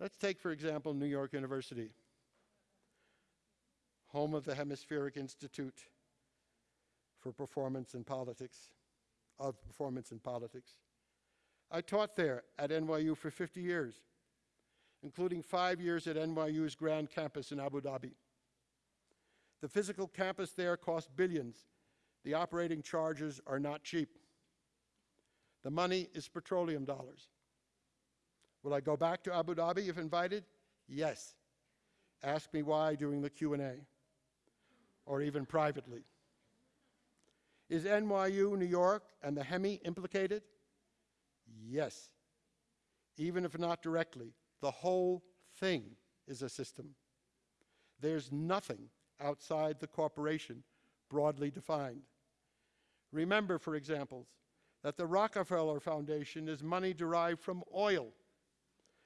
Let's take, for example, New York University, home of the Hemispheric Institute for Performance and Politics, of Performance in Politics. I taught there at NYU for 50 years, including five years at NYU's Grand Campus in Abu Dhabi. The physical campus there costs billions. The operating charges are not cheap. The money is petroleum dollars. Will I go back to Abu Dhabi if invited? Yes. Ask me why during the Q&A or even privately. Is NYU, New York, and the Hemi implicated? Yes. Even if not directly, the whole thing is a system. There's nothing outside the corporation broadly defined. Remember, for example, that the Rockefeller Foundation is money derived from oil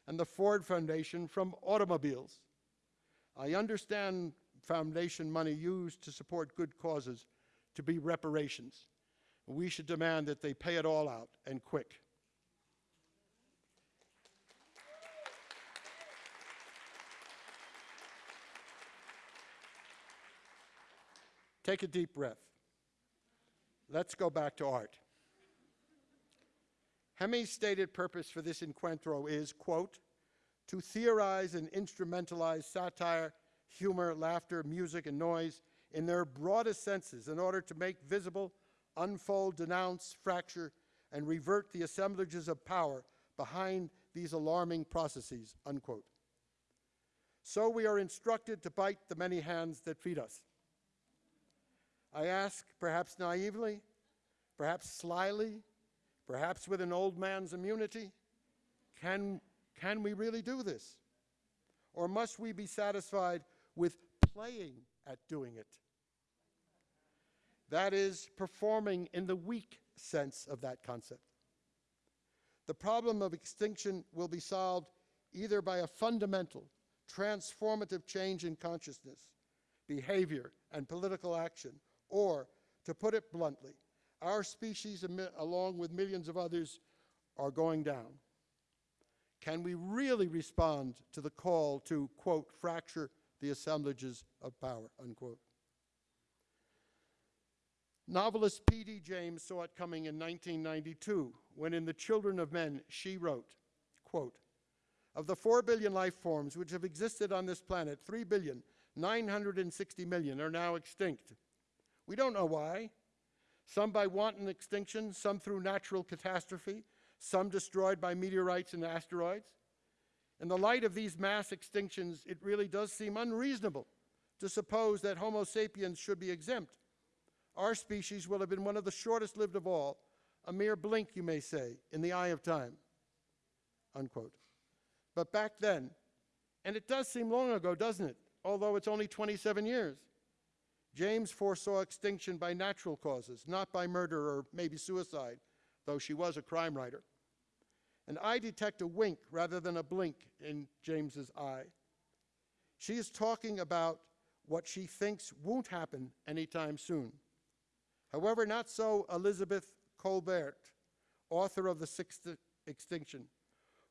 and the Ford Foundation from automobiles. I understand foundation money used to support good causes to be reparations. We should demand that they pay it all out and quick. Take a deep breath. Let's go back to art. Hemi's stated purpose for this encuentro is, quote, to theorize and instrumentalize satire, humor, laughter, music, and noise in their broadest senses in order to make visible, unfold, denounce, fracture, and revert the assemblages of power behind these alarming processes, unquote. So we are instructed to bite the many hands that feed us. I ask, perhaps naively, perhaps slyly, perhaps with an old man's immunity, can, can we really do this? Or must we be satisfied with playing at doing it? That is, performing in the weak sense of that concept. The problem of extinction will be solved either by a fundamental, transformative change in consciousness, behavior, and political action, or, to put it bluntly, our species, along with millions of others, are going down. Can we really respond to the call to, quote, fracture the assemblages of power, unquote? Novelist P.D. James saw it coming in 1992 when, in The Children of Men, she wrote, quote, Of the 4 billion life forms which have existed on this planet, 3 billion, 960 million are now extinct. We don't know why. Some by wanton extinction, some through natural catastrophe, some destroyed by meteorites and asteroids. In the light of these mass extinctions, it really does seem unreasonable to suppose that Homo sapiens should be exempt. Our species will have been one of the shortest lived of all, a mere blink, you may say, in the eye of time. Unquote. But back then, and it does seem long ago, doesn't it? Although it's only 27 years. James foresaw extinction by natural causes, not by murder or maybe suicide, though she was a crime writer. And I detect a wink rather than a blink in James's eye. She is talking about what she thinks won't happen anytime soon. However, not so Elizabeth Kolbert, author of The Sixth Extinction,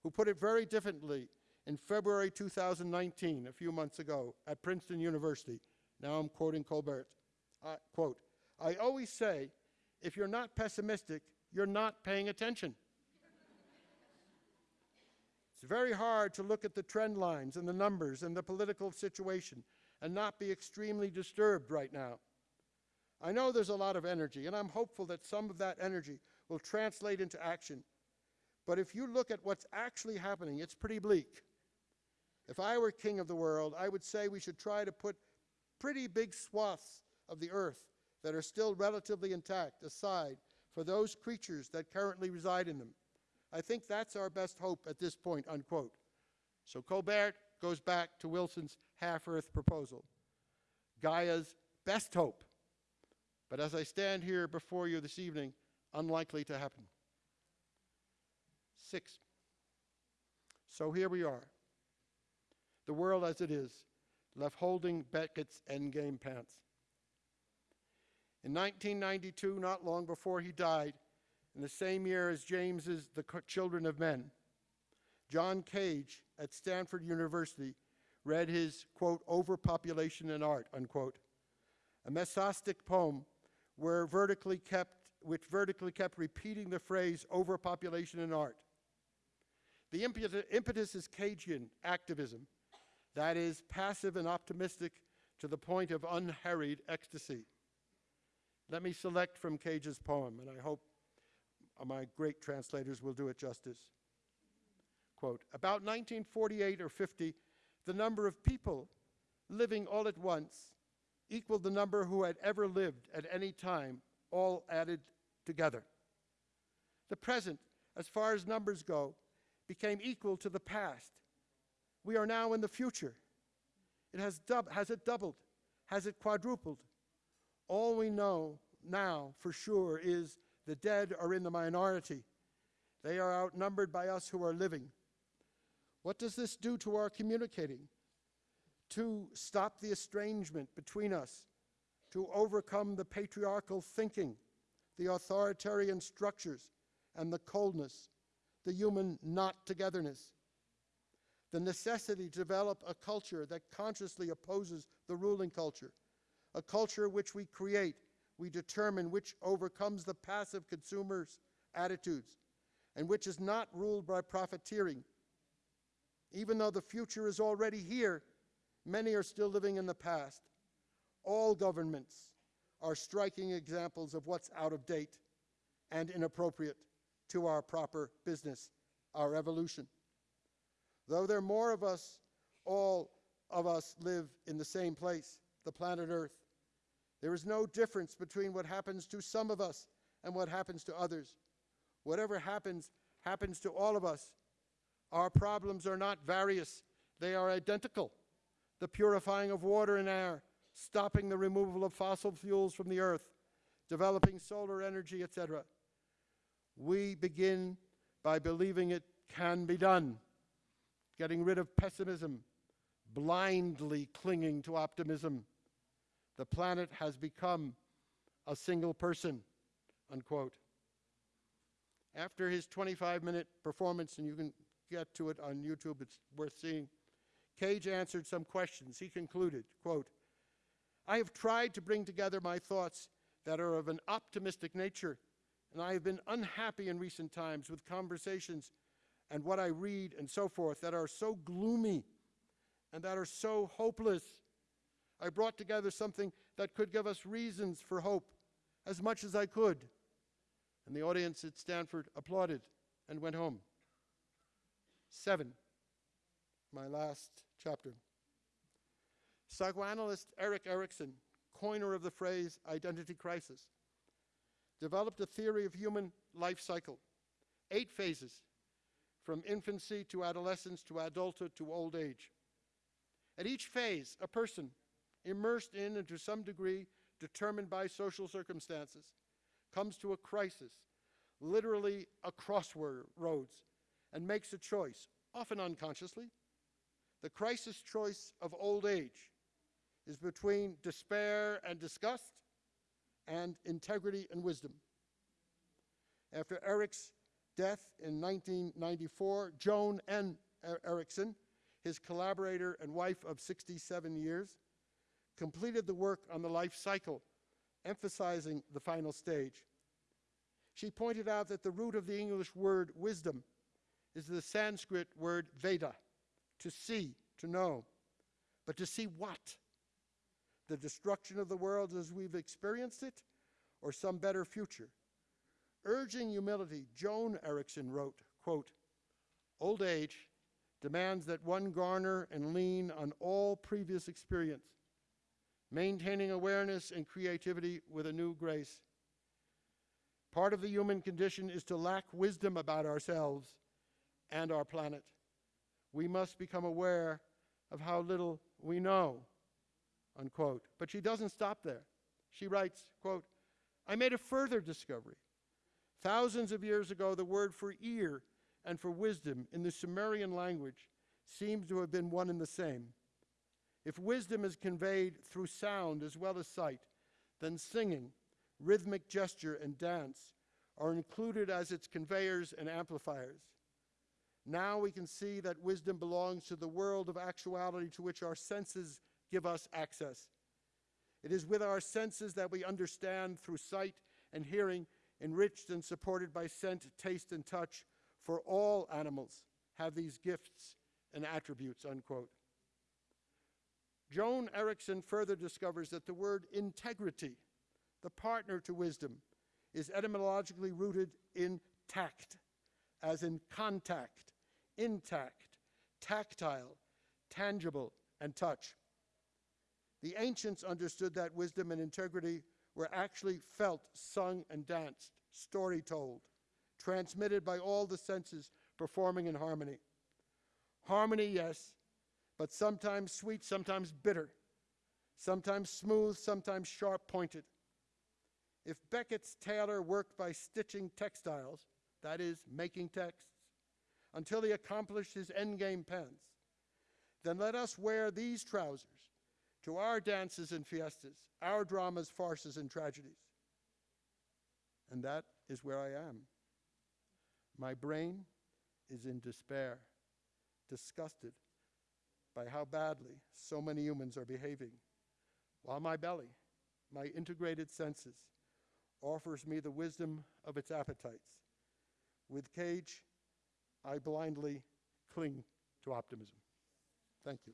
who put it very differently in February 2019, a few months ago, at Princeton University. Now I'm quoting Kolbert. I, quote, I always say, if you're not pessimistic, you're not paying attention. It's very hard to look at the trend lines and the numbers and the political situation and not be extremely disturbed right now. I know there's a lot of energy, and I'm hopeful that some of that energy will translate into action. But if you look at what's actually happening, it's pretty bleak. If I were king of the world, I would say we should try to put pretty big swaths of the earth that are still relatively intact aside for those creatures that currently reside in them. I think that's our best hope at this point, unquote. So Kolbert goes back to Wilson's half Earth proposal Gaia's best hope. But as I stand here before you this evening, unlikely to happen. Six. So here we are. The world as it is, left holding Beckett's endgame pants. In 1992, not long before he died, in the same year as James's The Children of Men, John Cage at Stanford University read his, quote, Overpopulation in Art, unquote, a mesostic poem where vertically kept, which vertically kept repeating the phrase overpopulation in art. The impetus, is Cagean activism, that is, passive and optimistic to the point of unharried ecstasy. Let me select from Cage's poem, and I hope my great translators will do it justice. Quote, about 1948 or 50, the number of people living all at once equaled the number who had ever lived at any time all added together. The present, as far as numbers go, became equal to the past. We are now in the future. It has, has it doubled? Has it quadrupled? All we know now for sure is the dead are in the minority. They are outnumbered by us who are living. What does this do to our communicating? To stop the estrangement between us, to overcome the patriarchal thinking, the authoritarian structures, and the coldness, the human not togetherness. The necessity to develop a culture that consciously opposes the ruling culture, a culture which we create, we determine, which overcomes the passive consumer's attitudes, and which is not ruled by profiteering. Even though the future is already here, many are still living in the past. All governments are striking examples of what's out of date and inappropriate to our proper business, our evolution. Though there are more of us, all of us live in the same place, the planet Earth. There is no difference between what happens to some of us and what happens to others. Whatever happens, happens to all of us. Our problems are not various, they are identical. The purifying of water and air, stopping the removal of fossil fuels from the earth, developing solar energy, etc. We begin by believing it can be done, getting rid of pessimism, blindly clinging to optimism. The planet has become a single person, unquote. After his 25 minute performance, and you can get to it on YouTube, it's worth seeing, Cage answered some questions. He concluded, quote, I have tried to bring together my thoughts that are of an optimistic nature, and I have been unhappy in recent times with conversations and what I read and so forth that are so gloomy and that are so hopeless. I brought together something that could give us reasons for hope as much as I could. And the audience at Stanford applauded and went home. Seven, my last chapter. Psychoanalyst Erik Erikson, coiner of the phrase identity crisis, developed a theory of human life cycle, eight phases, from infancy to adolescence to adulthood to old age. At each phase, a person, immersed in and to some degree determined by social circumstances, comes to a crisis, literally a crossroads, and makes a choice, often unconsciously. The crisis choice of old age is between despair and disgust and integrity and wisdom. After Erik's death in 1994, Joan N. Erikson, his collaborator and wife of 67 years, completed the work on the life cycle, emphasizing the final stage. She pointed out that the root of the English word wisdom is the Sanskrit word Veda, to see, to know. But to see what? The destruction of the world as we've experienced it, or some better future? Urging humility, Joan Erikson wrote, quote, Old age demands that one garner and lean on all previous experience, maintaining awareness and creativity with a new grace. Part of the human condition is to lack wisdom about ourselves and our planet. We must become aware of how little we know, unquote. But she doesn't stop there. She writes, quote, I made a further discovery. Thousands of years ago, the word for ear and for wisdom in the Sumerian language seems to have been one and the same. If wisdom is conveyed through sound as well as sight, then singing, rhythmic gesture, and dance are included as its conveyors and amplifiers. Now we can see that wisdom belongs to the world of actuality to which our senses give us access. It is with our senses that we understand through sight and hearing, enriched and supported by scent, taste, and touch, for all animals have these gifts and attributes, unquote. Joan Erikson further discovers that the word integrity, the partner to wisdom, is etymologically rooted in tact, as in contact, intact, tactile, tangible, and touch. The ancients understood that wisdom and integrity were actually felt, sung, and danced, story told, transmitted by all the senses performing in harmony. Harmony, yes, but sometimes sweet, sometimes bitter, sometimes smooth, sometimes sharp pointed. If Beckett's tailor worked by stitching textiles, that is, making texts, until he accomplished his endgame pens, then let us wear these trousers to our dances and fiestas, our dramas, farces, and tragedies. And that is where I am. My brain is in despair, disgusted by how badly so many humans are behaving, while my belly, my integrated senses, offers me the wisdom of its appetites. With Cage, I blindly cling to optimism. Thank you.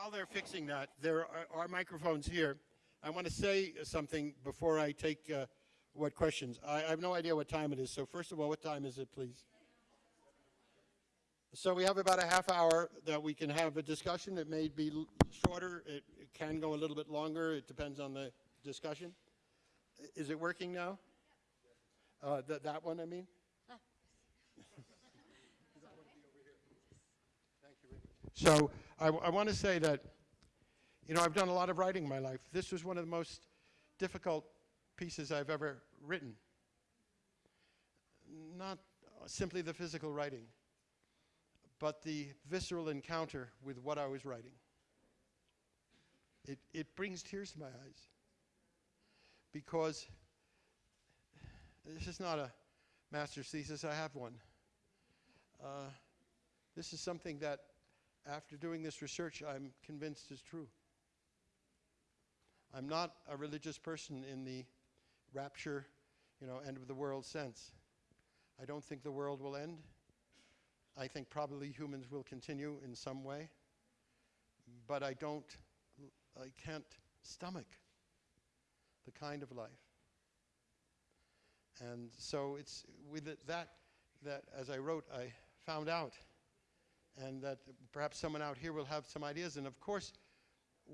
While they're fixing that, there are, are microphones here. I want to say something before I take uh, what questions. I, I have no idea what time it is, so first of all, what time is it, please? So we have about a half hour that we can have a discussion. It may be shorter, it, it can go a little bit longer, it depends on the discussion. Is it working now? Uh, that, that one, I mean? So I, want to say that, you know, I've done a lot of writing in my life. This was one of the most difficult pieces I've ever written. Not simply the physical writing, but the visceral encounter with what I was writing. It, it brings tears to my eyes because this is not a master's thesis, I have one. Uh, this is something that after doing this research, I'm convinced is true. I'm not a religious person in the rapture, you know, end of the world sense. I don't think the world will end. I think probably humans will continue in some way. But I don't, I can't stomach the kind of life. And so it's with it, that, that as I wrote, I found out and that perhaps someone out here will have some ideas. And of course,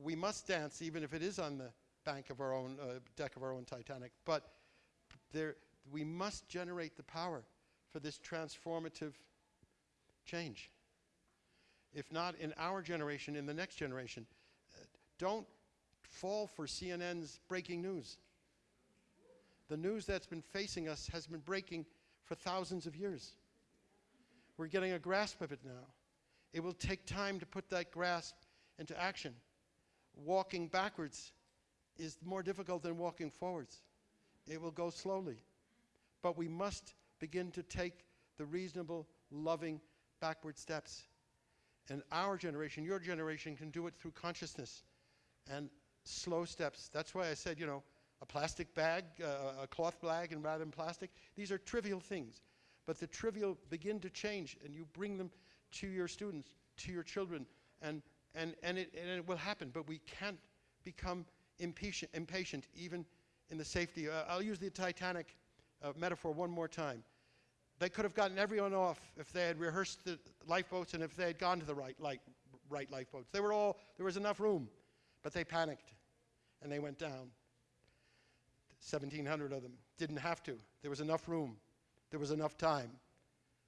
we must dance, even if it is on the bank of our own uh, deck of our own Titanic. But there, we must generate the power for this transformative change. If not in our generation, in the next generation, uh, don't fall for CNN's breaking news. The news that's been facing us has been breaking for thousands of years. We're getting a grasp of it now. It will take time to put that grasp into action. Walking backwards is more difficult than walking forwards. It will go slowly. But we must begin to take the reasonable, loving backward steps. And our generation, your generation, can do it through consciousness and slow steps. That's why I said, you know, a plastic bag, uh, a cloth bag, and rather than plastic. These are trivial things. But the trivial begin to change, and you bring them to your students, to your children, and, and, and, it, and it will happen. But we can't become impatient, impatient even in the safety. Uh, I'll use the Titanic uh, metaphor one more time. They could have gotten everyone off if they had rehearsed the lifeboats and if they had gone to the right, light, right lifeboats. They were all, there was enough room, but they panicked and they went down. 1,700 of them didn't have to. There was enough room, there was enough time,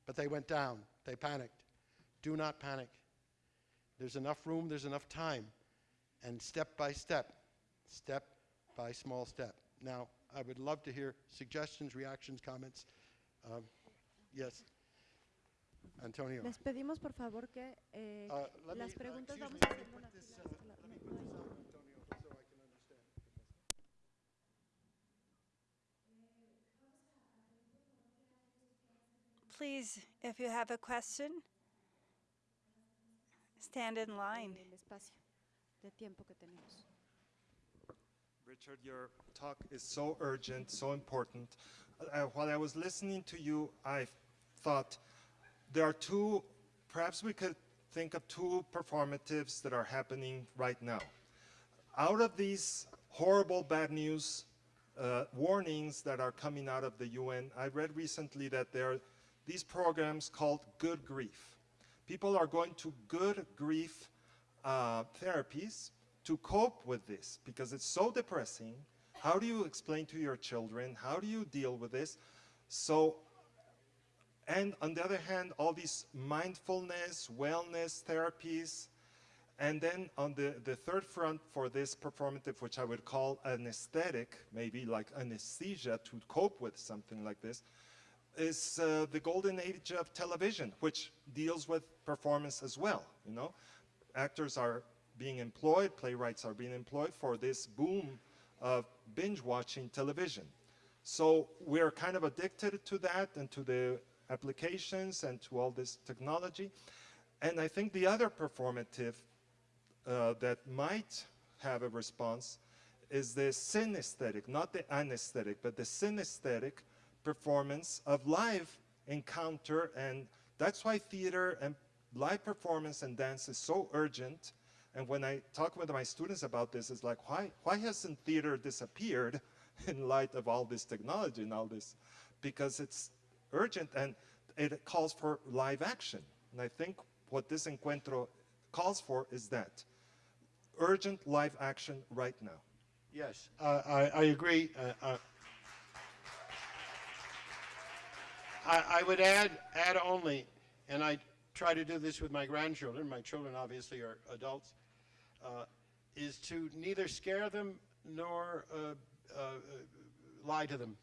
but they went down. They panicked. Do not panic. There's enough room, there's enough time, and step by step, step by small step. Now, I would love to hear suggestions, reactions, comments. Um, yes, Antonio. Les pedimos por favor que eh, Uh, let me- las uh, preguntas excuse vamos me, a hacer una this, fila uh, let me put this hay- Antonio, so I can understand. Please, if you have a question, stand in line. el espacio de tiempo que tenemos. Richard, your talk is so urgent, so important. Uh, while I was listening to you, I thought there are two, perhaps we could think of two performatives that are happening right now. Out of these horrible bad news uh, warnings that are coming out of the UN, I read recently that there are these programs called Good Grief. People are going to good grief uh, therapies to cope with this because it's so depressing. How do you explain to your children? How do you deal with this? So, and on the other hand, all these mindfulness, wellness therapies. And then on the, the third front for this performative, which I would call anesthetic, maybe like anesthesia to cope with something like this, is uh, the golden age of television, which deals with performance as well. You know, actors are being employed, playwrights are being employed for this boom of binge watching television. So we're kind of addicted to that and to the applications and to all this technology. And I think the other performative uh, that might have a response is the synesthetic, not the anesthetic, but the synesthetic performance of live encounter. And that's why theater and live performance and dance is so urgent. And when I talk with my students about this, it's like, why, why hasn't theater disappeared in light of all this technology and all this? Because it's urgent and it calls for live action. And I think what this encuentro calls for is that urgent live action right now. Yes, uh, I, I agree. Uh, uh, I, I would add, add only, and I try to do this with my grandchildren, my children obviously are adults, uh, is to neither scare them nor uh, uh, lie to them.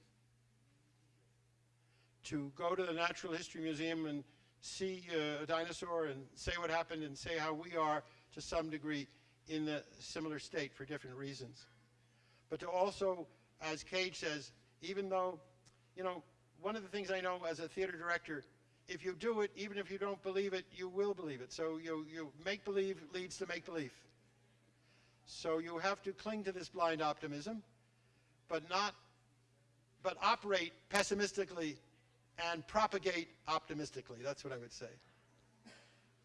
To go to the Natural History Museum and see uh, a dinosaur and say what happened and say how we are to some degree in a similar state for different reasons but to also, as Cage says, even though, you know, one of the things I know as a theater director, if you do it, even if you don't believe it, you will believe it. So you, you make believe leads to make believe. So you have to cling to this blind optimism, but not, but operate pessimistically and propagate optimistically. That's what I would say.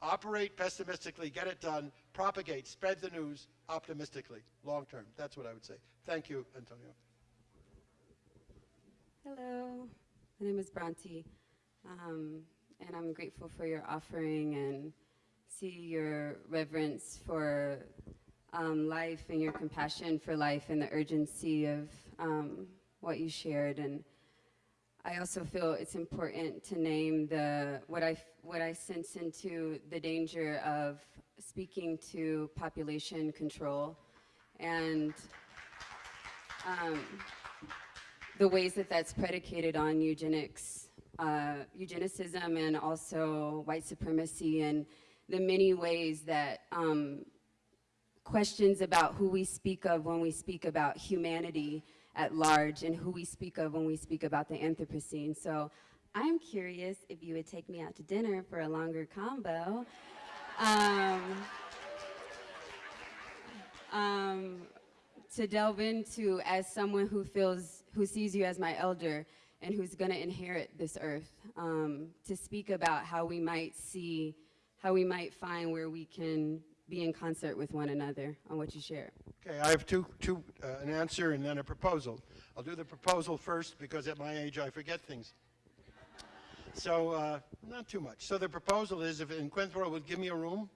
Operate pessimistically, get it done, propagate, spread the news optimistically, long term. That's what I would say. Thank you, Antonio. Hello, my name is Bronte, um, and I'm grateful for your offering and see your reverence for um, life and your compassion for life and the urgency of um, what you shared. And I also feel it's important to name the what I what I sense into the danger of speaking to population control and. Um, the ways that that's predicated on eugenics, uh, eugenicism, and also white supremacy, and the many ways that um, questions about who we speak of when we speak about humanity at large, and who we speak of when we speak about the Anthropocene. So, I'm curious if you would take me out to dinner for a longer combo. Um, um, to delve into as someone who feels who sees you as my elder and who's going to inherit this earth um, to speak about how we might see how we might find where we can be in concert with one another on what you share Okay, I have two, two, uh, an answer and then a proposal. I'll do the proposal first because at my age I forget things. So, uh, not too much. So the proposal is if in would give me a room,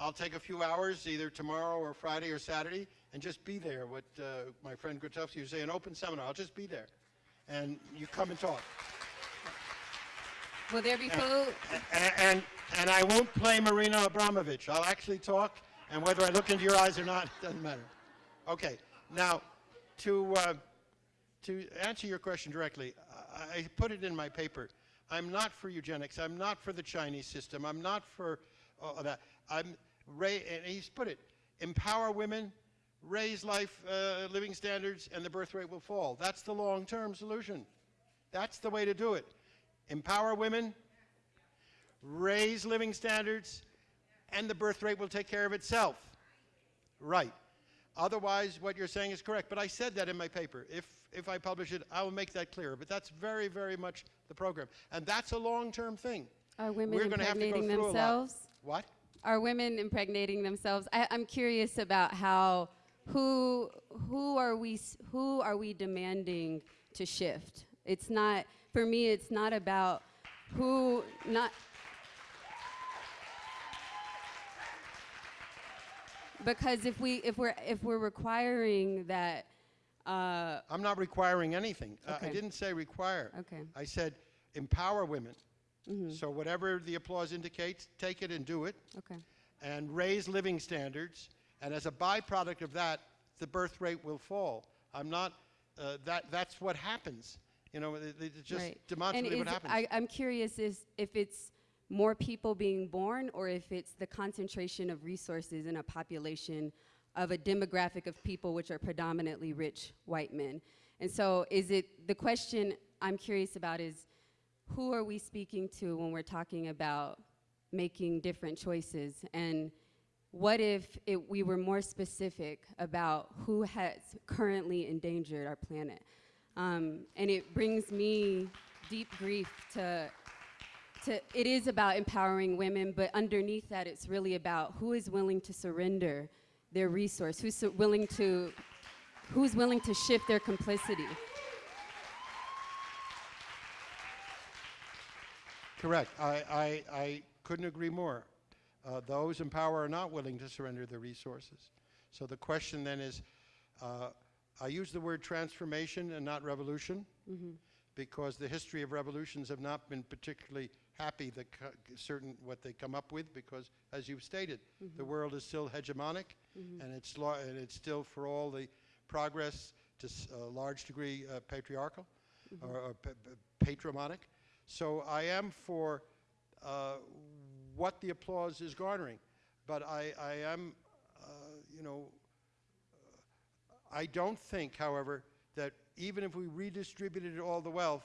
I'll take a few hours, either tomorrow or Friday or Saturday, and just be there. What uh, my friend Grotowski was say, an open seminar. I'll just be there, and you come and talk. Will there be food? And, and, and I won't play Marina Abramovich. I'll actually talk, and whether I look into your eyes or not, it doesn't matter. Okay, now, to, uh, to answer your question directly, I, I put it in my paper. I'm not for eugenics. I'm not for the Chinese system. I'm not for all that. I'm, ra- and he's put it, empower women, raise life, uh, living standards, and the birth rate will fall. That's the long-term solution. That's the way to do it. Empower women, raise living standards, and the birth rate will take care of itself. Right. Otherwise, what you're saying is correct. But I said that in my paper. If, if I publish it, I will make that clear. But that's very, very much the program. And that's a long-term thing. Are women We're gonna have to go impregnating through a lot. themselves? What? Are women impregnating themselves? I, I'm curious about how who who are we who are we demanding to shift? It's not for me. It's not about who not. Because if we if we're if we're requiring that, uh, I'm not requiring anything. Uh, I didn't say require. Okay. I said empower women. Mm -hmm. So whatever the applause indicates, take it and do it. okay, and raise living standards, and as a byproduct of that, the birth rate will fall. I'm not, uh, that, that's what happens. You know, it, it's just right. demonstrably what happens. I, I'm curious is if it's more people being born or if it's the concentration of resources in a population of a demographic of people which are predominantly rich white men. And so is it, the question I'm curious about is who are we speaking to when we're talking about making different choices? And what if it, we were more specific about who has currently endangered our planet? Um, and it brings me deep grief to, to, it is about empowering women, but underneath that, it's really about who is willing to surrender their resource, who's willing to, who's willing to shift their complicity. Correct. I, I, I couldn't agree more. Uh, those in power are not willing to surrender their resources. So the question then is, uh, I use the word transformation and not revolution because the history of revolutions have not been particularly happy certain what they come up with because as you've stated the world is still hegemonic and it's and it's still for all the progress to s- a large degree uh, patriarchal or, or pa- patrimonic. So I am for uh, what the applause is garnering but I, I am uh, you know I don't think, however, that even if we redistributed all the wealth,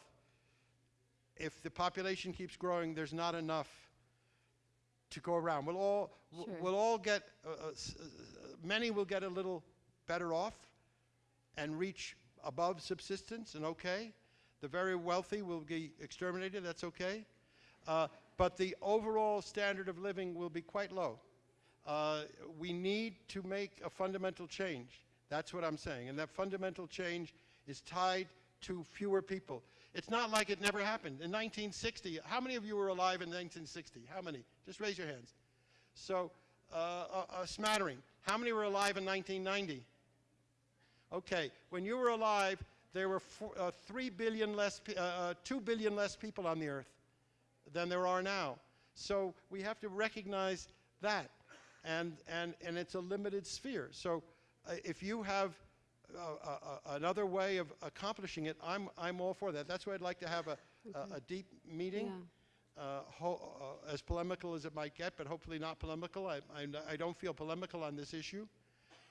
if the population keeps growing, there's not enough to go around. We'll all, Sure. we'll all get, uh, uh, uh, many will get a little better off and reach above subsistence and okay. The very wealthy will be exterminated, that's okay. Uh, but the overall standard of living will be quite low. Uh, we need to make a fundamental change. That's what I'm saying. And that fundamental change is tied to fewer people. It's not like it never happened. In 1960, how many of you were alive in 1960? How many? Just raise your hands. So, uh, a, a smattering. How many were alive in 1990? Okay, when you were alive, there were four, uh, 3 billion less, uh, uh, 2 billion less people on the earth than there are now. So we have to recognize that. And, and, and it's a limited sphere. So uh, if you have uh, uh, uh, another way of accomplishing it, I'm, I'm all for that. That's why I'd like to have a, a, a deep meeting. Uh, ho- uh, as polemical as it might get, but hopefully not polemical. I, I, I don't feel polemical on this issue.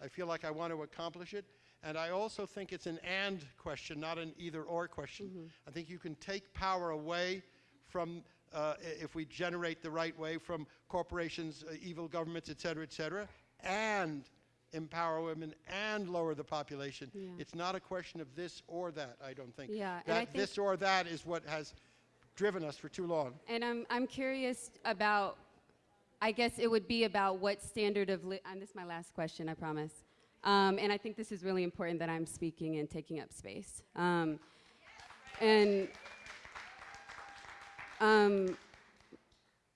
I feel like I want to accomplish it. And I also think it's an and question, not an either or question. I think you can take power away from, uh, if we generate the right way, from corporations, uh, evil governments, et cetera, et cetera, and empower women and lower the population. Yeah. It's not a question of this or that, I don't think. Yeah, that think- this or that is what has driven us for too long. And I'm, I'm curious about, I guess it would be about what standard of, li- and this is my last question, I promise. Um, and I think this is really important that I'm speaking and taking up space. Um, and Um,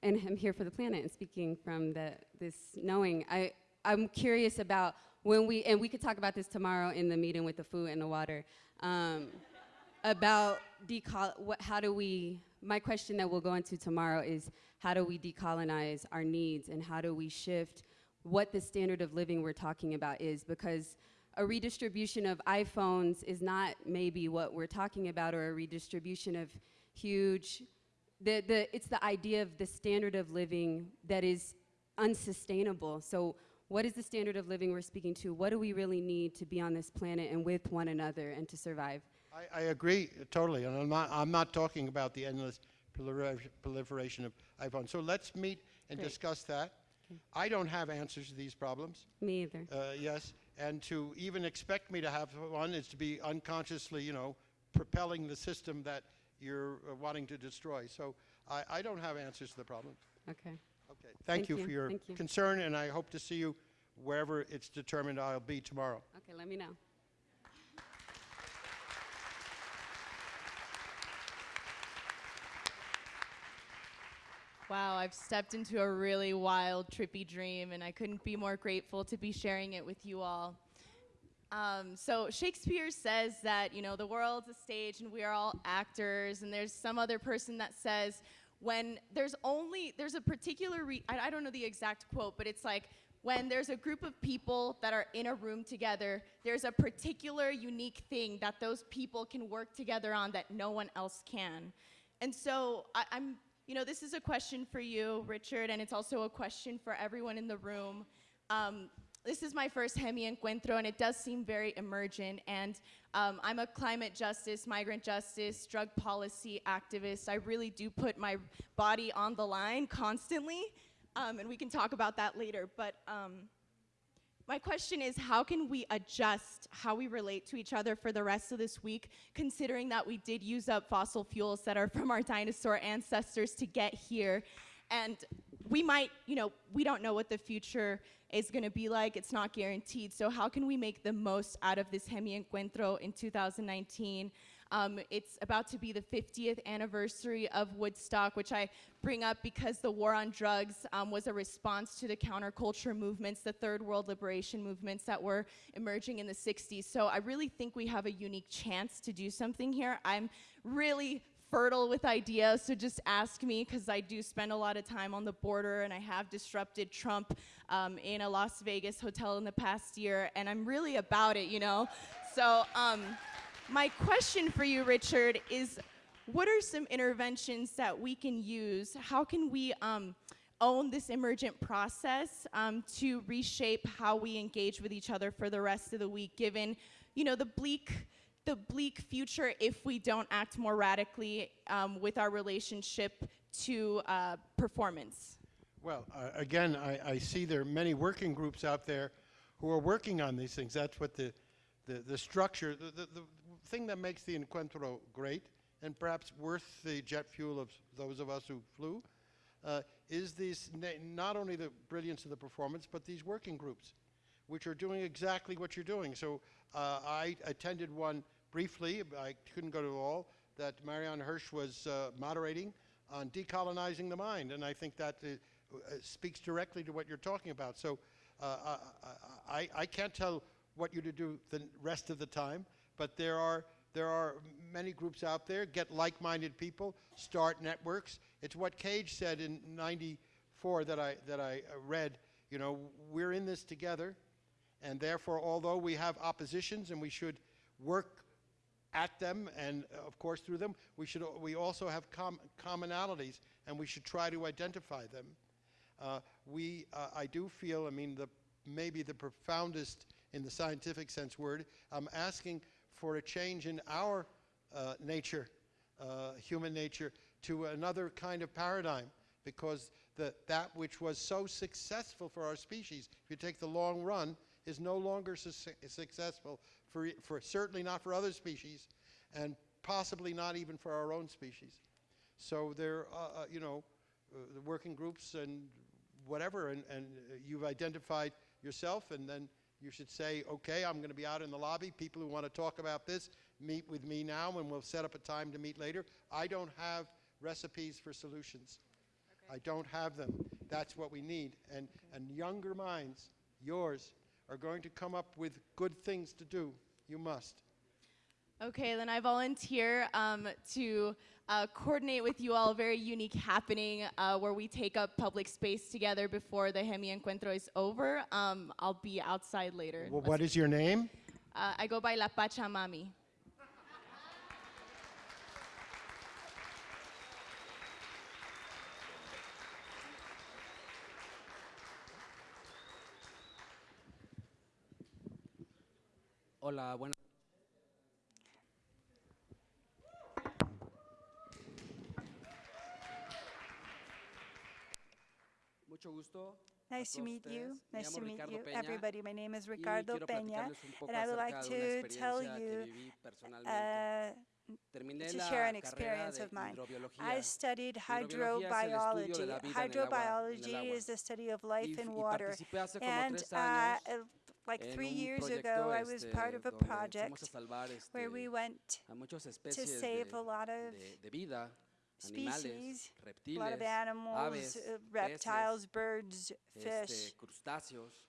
and I'm here for the planet and speaking from the, this knowing. I, I'm curious about when we, and we could talk about this tomorrow in the meeting with the food and the water, um, about what, how do we, my question that we'll go into tomorrow is how do we decolonize our needs and how do we shift what the standard of living we're talking about is because a redistribution of iPhones is not maybe what we're talking about or a redistribution of huge the, the, it's the idea of the standard of living that is unsustainable. So what is the standard of living we're speaking to? What do we really need to be on this planet and with one another and to survive? I, I agree totally, and I'm not, I'm not talking about the endless proliferation of iPhones. So let's meet and Great. discuss that. I don't have answers to these problems. Me either. Uh, yes, and to even expect me to have one is to be unconsciously, you know, propelling the system that you're uh, wanting to destroy. So I, I don't have answers to the problem. Okay. Okay, thank, Thank you, you, for your you. concern, and I hope to see you wherever it's determined I'll be tomorrow. Okay, let me know. Wow, I've stepped into a really wild, trippy dream, and I couldn't be more grateful to be sharing it with you all. Um, so Shakespeare says that you know the world's a stage and we are all actors, and there's some other person that says when there's only there's a particular I, I don't know the exact quote, but it's like when there's a group of people that are in a room together, there's a particular unique thing that those people can work together on that no one else can. And so I, I'm, you know, this is a question for you, Richard, and it's also a question for everyone in the room. Um, this is my first Hemi Encuentro, and it does seem very emergent. And um, I'm a climate justice, migrant justice, drug policy activist. I really do put my body on the line constantly, um, and we can talk about that later. But um, my question is how can we adjust how we relate to each other for the rest of this week, considering that we did use up fossil fuels that are from our dinosaur ancestors to get here? And we might, you know, we don't know what the future is going to be like. It's not guaranteed. So, how can we make the most out of this Hemi Encuentro in 2019? Um, it's about to be the 50th anniversary of Woodstock, which I bring up because the war on drugs um, was a response to the counterculture movements, the third world liberation movements that were emerging in the 60s. So I really think we have a unique chance to do something here. I'm really fertile with ideas, so just ask me because I do spend a lot of time on the border and I have disrupted Trump um, in a Las Vegas hotel in the past year, and I'm really about it, you know? So, um, my question for you, Richard, is what are some interventions that we can use? How can we um, own this emergent process um, to reshape how we engage with each other for the rest of the week, given, you know, the bleak, the bleak future if we don't act more radically um, with our relationship to uh, performance? Well, uh, again, I, I see there are many working groups out there who are working on these things. That's what the, the, the structure, the, the, the thing that makes the Encuentro great and perhaps worth the jet fuel of those of us who flew uh, is these, not only the brilliance of the performance, but these working groups, which are doing exactly what you're doing. So uh, I attended one briefly, I couldn't go to all, that Marianne Hirsch was uh, moderating on decolonizing the mind. And I think that uh, uh, speaks directly to what you're talking about. So uh, I, I, I can't tell what you to do the rest of the time, but there are there are many groups out there. Get like-minded people, start networks. It's what Cage said in '94 that I that I uh, read. You know, we're in this together, and therefore, although we have oppositions and we should work at them and uh, of course through them, we should we also have com- commonalities, and we should try to identify them. Uh, we, uh, I do feel, I mean, the maybe the profoundest in the scientific sense word. I'm asking for a change in our uh, nature, uh, human nature, to another kind of paradigm, because the, that which was so successful for our species, if you take the long run, is no longer su- successful for, for certainly not for other species, and possibly not even for our own species. So there, uh, uh, you know, uh, the working groups and whatever, and, and uh, you've identified yourself, and then you should say, okay, I'm going to be out in the lobby. People who want to talk about this, meet with me now, and we'll set up a time to meet later. I don't have recipes for solutions. I don't have them. That's what we need. And, and younger minds, yours, are going to come up with good things to do. You must. Okay, then I volunteer um, to uh, coordinate with you all a very unique happening uh, where we take up public space together before the Hemi Encuentro is over. Um, I'll be outside later. Well, what is your name? Uh, I go by La Pachamami. Hola, buenas. Mucho gusto. Nice to meet you. Nice to meet you, everybody. My name is Ricardo Peña, platicarles un poco and I would like acerca de una to tell you uh, to share an experience of mine. I studied Hidrobiología es el estudio de hydrobiology. la vida en el agua- en el Hydrobiology is the study of life in water. participé hace como And uh, like three years ago, I was part of a donde fuimos a project where we went to save a lot of de- de vida, species, a lot of animals, aves, uh, reptiles, birds, fish,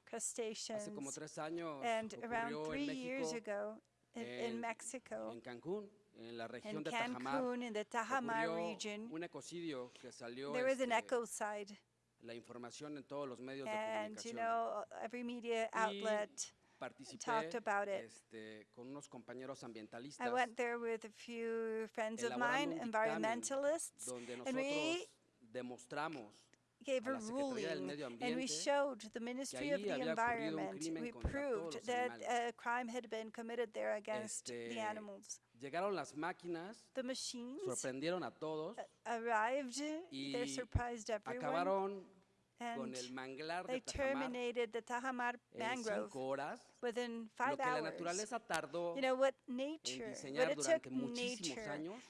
crustaceans. Hace como años and around three years ago, in, in Mexico, en Cancún, en la in de Tajamar, Cancun, in the Tajamar region, un que salió there was an ecocide. La información en todos los medios de And, you know, every media Y outlet Participé talked about it. este, con unos compañeros ambientalistas I went there with a few friends of elaborando mine, un dictamen environmentalists, donde and nosotros we demostramos gave a a Secretaría del ruling, Medio and we Ambiente showed the Ministry of ahí the había ocurrido un Environment, crimen we contra todos proved los that animales. a crime had been committed there against the Este, animals. llegaron las máquinas, The machines sorprendieron a todos, arrived, they surprised everyone, acabaron and el manglar they de Tajamar terminated the Tajamar en mangrove within Lo five que hours. You know what nature, what it took nature años,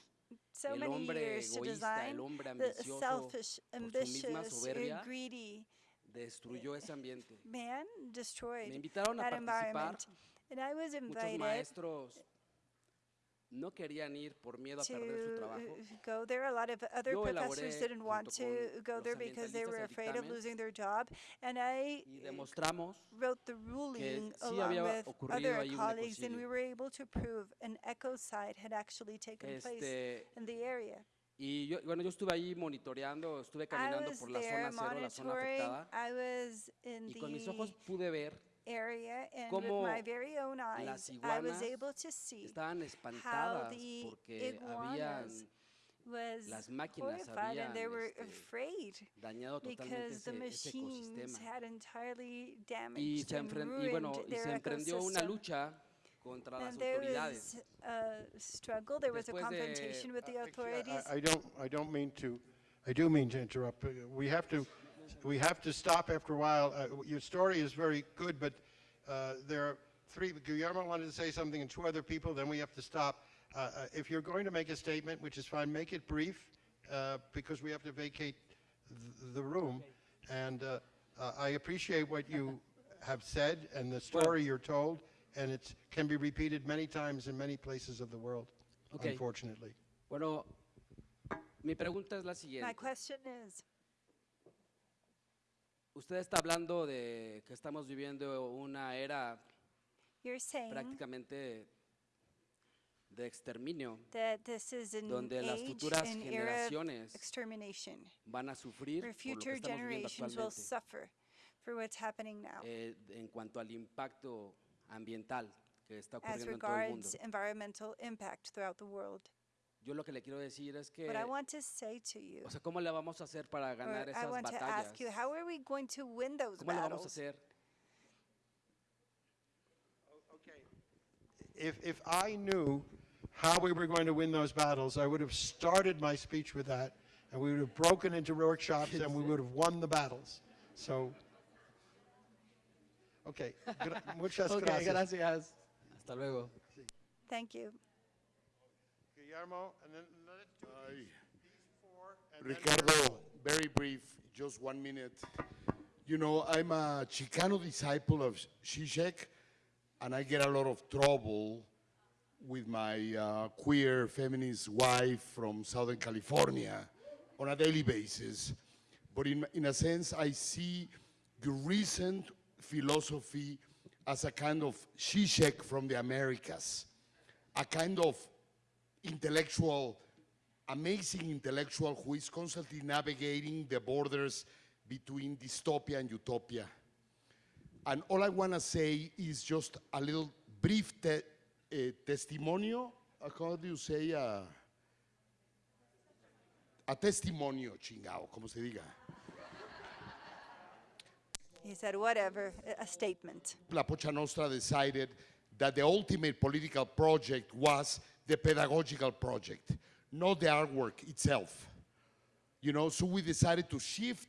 so many years to design, the selfish, por su misma ambitious, soberbia, uh, greedy destruyó ese ambiente. man destroyed Me invitaron a that participar. environment. And I was Muchos invited maestros no querían ir por miedo a perder su trabajo. uh, go there. A lot of other Yo professors didn't want to go there because they were afraid of losing their job. And I Y uh, demostramos wrote the ruling along había with ocurrido other colleagues, and we were able to prove an ecocide had actually taken place Este, in the area. y yo, bueno, yo estuve ahí monitoreando, estuve I caminando was por la zona cero, la zona afectada, y con mis ojos pude ver area, and with cómo my very own eyes, I was iguanas able to see estaban espantadas the porque habían iguanas was las máquinas horrified and they were este, afraid dañado totalmente because the ese, ese machines ecosistema. had entirely Y damaged se, and enfren- y ruined bueno, y their se emprendió una ecosystem. lucha contra las And there autoridades. was a struggle, there was a Después de- confrontation with the authorities. I, I don't, I don't mean to, I do mean to interrupt. Uh, We have to, we have to stop after a while. Uh, Your story is very good, but uh, there are three, Guillermo wanted to say something and two other people, then we have to stop. Uh, uh, If you're going to make a statement, which is fine, make it brief, uh, because we have to vacate th- the room. And uh, uh, I appreciate what you have said and the story you're told, and it can be repeated many times in many places of the world, Okay. unfortunately. Bueno, mi pregunta es la My question is, Usted está hablando de que estamos viviendo una era prácticamente de exterminio. donde las futuras generaciones Van a sufrir por lo que estamos viviendo actualmente suffer for what's happening now. eh, en cuanto al impacto ambiental que está ocurriendo en todo el mundo. Yo lo que le quiero decir es que, What I want to say to you, o sea, ¿cómo le vamos a hacer para or ganar I esas want to batallas? ask you, how are we going to win those ¿Cómo le vamos a battles? hacer? If, if I knew how we were going to win those battles, I would have started my speech with that, and we would have broken into workshops, and we would have won the battles. So, okay, gra- muchas Ok, gracias. gracias. Hasta luego. Thank you. Guillermo, and then let's do Ay, these four, and Ricardo, very brief, just one minute. You know, I'm a Chicano disciple of Zizek, and I get a lot of trouble with my uh, queer feminist wife from Southern California on a daily basis. But in, in a sense, I see the recent philosophy as a kind of Zizek from the Americas, a kind of intellectual, amazing intellectual who is constantly navigating the borders between dystopia and utopia. And all I want to say is just a little brief te- eh, testimonio. uh, How do you say? Uh, a testimonio, chingao, como se diga. He said, whatever, a- a statement. La Pocha Nostra decided that the ultimate political project was the pedagogical project, not the artwork itself. You know, so we decided to shift,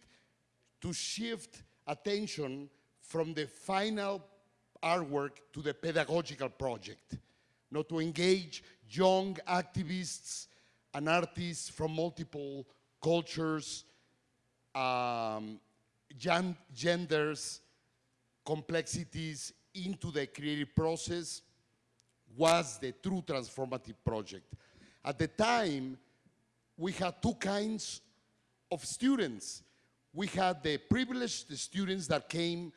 to shift attention from the final artwork to the pedagogical project. Not to engage young activists and artists from multiple cultures, um, gen- genders, complexities into the creative process was the true transformative project. At the time, we had two kinds of students. We had the privileged students that came